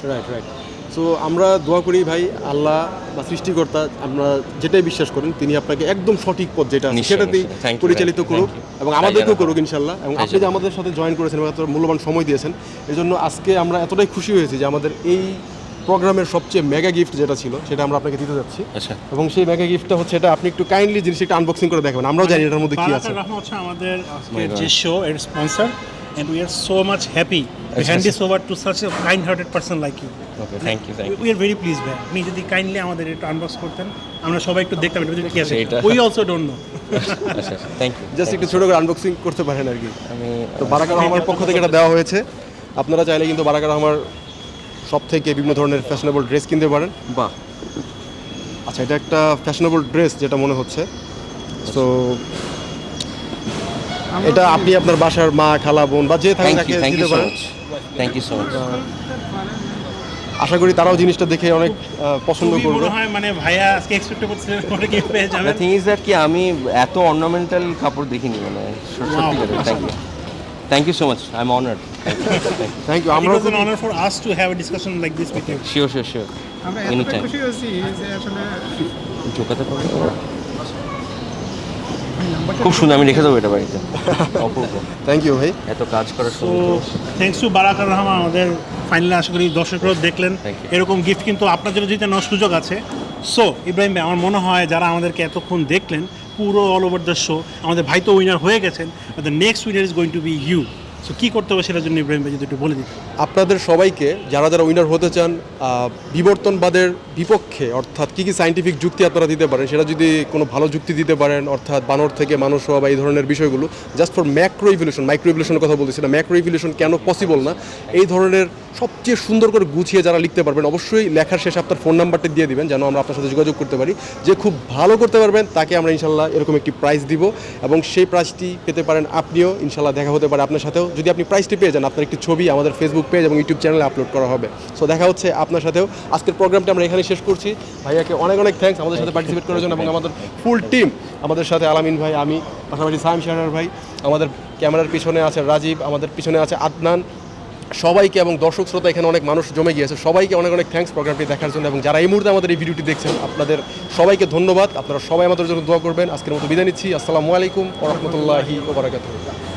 right right so আমরা দোয়া করি ভাই আল্লাহ বা সৃষ্টিকর্তা আমরা যেটাই বিশ্বাস করেন তিনি আপনাকে একদম সঠিক পথ যেটা সেটাতেই। পরিচালিত করুক এবং আমাদেরকেও করুক ইনশাল্লাহ এবং আপনি যে আমাদের সাথে জয়েন করেছেন এবং এত মূল্যবান সময় দিয়েছেন এই জন্য আজকে আমরা এতটাই খুশি হয়েছি যে আমাদের এই প্রোগ্রামের সবচেয়ে মেগা গিফট যেটা ছিল সেটা আমরা আপনাকে দিতে যাচ্ছি। আচ্ছা। এবং সেই মেগা গিফটটা হচ্ছে এটা আপনি একটু কাইন্ডলি জিনিসটা একটু আনবক্সিং করে দেখাবেন আমরাও জানি এটার মধ্যে কি আছে। আমাদের যে শো এর sponsor and we are so much happy hand this over to such a kind hearted person like you okay thank you thank you we are very please ভাই আপনি যদি কাইন্ডলি আমাদের একটু আনবক্স করতেন আমরা সবাই একটু দেখতাম এটা কি আছে। এটা- উই অলসো ডোন্ট নো আচ্ছা থ্যাংক ইউ জাস্ট একটু ছোটো করে আনবক্সিং করতে পারেন আর কি। আমি তো বারাকা রহমার পক্ষ থেকে এটা দেওয়া হয়েছে। আপনারা চাইলে কিন্তু বারাকা রহমার শপ থেকে বিভিন্ন ধরনের ফ্যাশনেবল ড্রেস কিনতে পারেন। বাহ। আচ্ছা এটা একটা ফ্যাশনেবল ড্রেস যেটা মনে হচ্ছে। সো এটা আপনি আপনার বাসার মা খালা বোন বা যে থাকে তাকে দিতে পারেন। থ্যাংক ইউ সো মাচ আশা করি তারাও জিনিসটা দেখে অনেক পছন্দ করবে। মানে ভাইয়া আজকে এক্সপেক্ট করছিলেন পরে কি পেয়ে যাবেন। থিং ইজ দ্যাট কি আমি এত অর্নামেন্টাল কাপড় দেখিনি মানে সত্যি করে thank you thank you so much I am honoured thank you was an honor for us to have a discussion like this with you. Sure sure sure any time ঢোকাতে পারব? খুব সুন্দর আমি রেখে দেবো এটা বাড়িতে। (laughs) অপূর্ব। থ্যাংক ইউ ভাই। এত কাজ করার তো সময় থ্যাংকস টু বারাকার রহমান আমাদের ফাইনালি আশা করি দর্শকরাও দেখলেন। এরকম গিফট কিন্তু আপনার জন্য জিতে নেওয়ার সুযোগ আছে। সো ইব্রাহিম ভাই আমার মনে হয় যারা আমাদেরকে এতক্ষণ দেখলেন পুরো অল ওভার দ্য শো আমাদের ভাই তো উইনার হয়ে গেছেন the next winner is going to be you so কী করতে হবে সেটার জন্য ইব্রাহিম ভাই যদি একটু বলে দিতেন। আপনাদের সবাইকে, যারা যারা উইনার হতে চান বিবর্তনবাদের বিপক্ষে, অর্থাৎ কী কী সাইন্টিফিক যুক্তি আপনারা দিতে পারেন, সেটা যদি কোনো ভালো যুক্তি দিতে পারেন, অর্থাৎ বানর থেকে মানুষ হওয়া বা এই ধরনের বিষয়গুলো just for macro evolution micro ইভলিউশনের কথা বলতেছি না ম্যাক্রো ইভলিউশন কেন পসিবল না, এই ধরনের সবচেয়ে সুন্দর করে গুছিয়ে যারা লিখতে পারবেন, অবশ্যই লেখার শেষে আপনার ফোন নাম্বারটা দিয়ে দিবেন, যেন আমরা আপনার সাথে যোগাযোগ করতে পারি, যে খুব ভালো করতে পারবেন, তাকে আমরা ইনশাল্লাহ এরকম একটি প্রাইজ দিব, এবং সেই প্রাইজটি পেতে পারেন আপনিও, ইনশাল্লাহ দেখা হতে পারে আপনার সাথেও। যদি আপনি প্রাইজটি পেয়ে যান, আপনার একটি ছবি আমাদের ফেসবুক পেজ এবং ইউটিউব চ্যানেলে আপলোড করা হবে। সো দেখা হচ্ছে আপনার সাথেও। আজকের প্রোগ্রামটা আমরা এখানে শেষ করছি। ভাইয়াকে অনেক অনেক থ্যাঙ্কস আমাদের সাথে পার্টিসিপেট করার জন্য এবং আমাদের ফুল টিম আমাদের সাথে আলামিন ভাই, আমি, পাশাপাশি সাইম শাহরার ভাই, আমাদের ক্যামেরার পিছনে আছে রাজীব, আমাদের পিছনে আছে আদনান। সবাইকে এবং দর্শক শ্রোতা, এখানে অনেক মানুষ জমে গিয়েছে। সবাইকে অনেক অনেক থ্যাঙ্কস প্রোগ্রামটি দেখার জন্য এবং যারা এই মুহূর্তে আমাদের এই ভিডিওটি দেখছেন, আপনাদের সবাইকে ধন্যবাদ। আপনারা সবাই আমাদের জন্য দোয়া করবেন। আজকের মতো বিদায় নিচ্ছি। আসসালামু আলাইকুম ওরহমতুল্লাহি ওবরাকাতুহ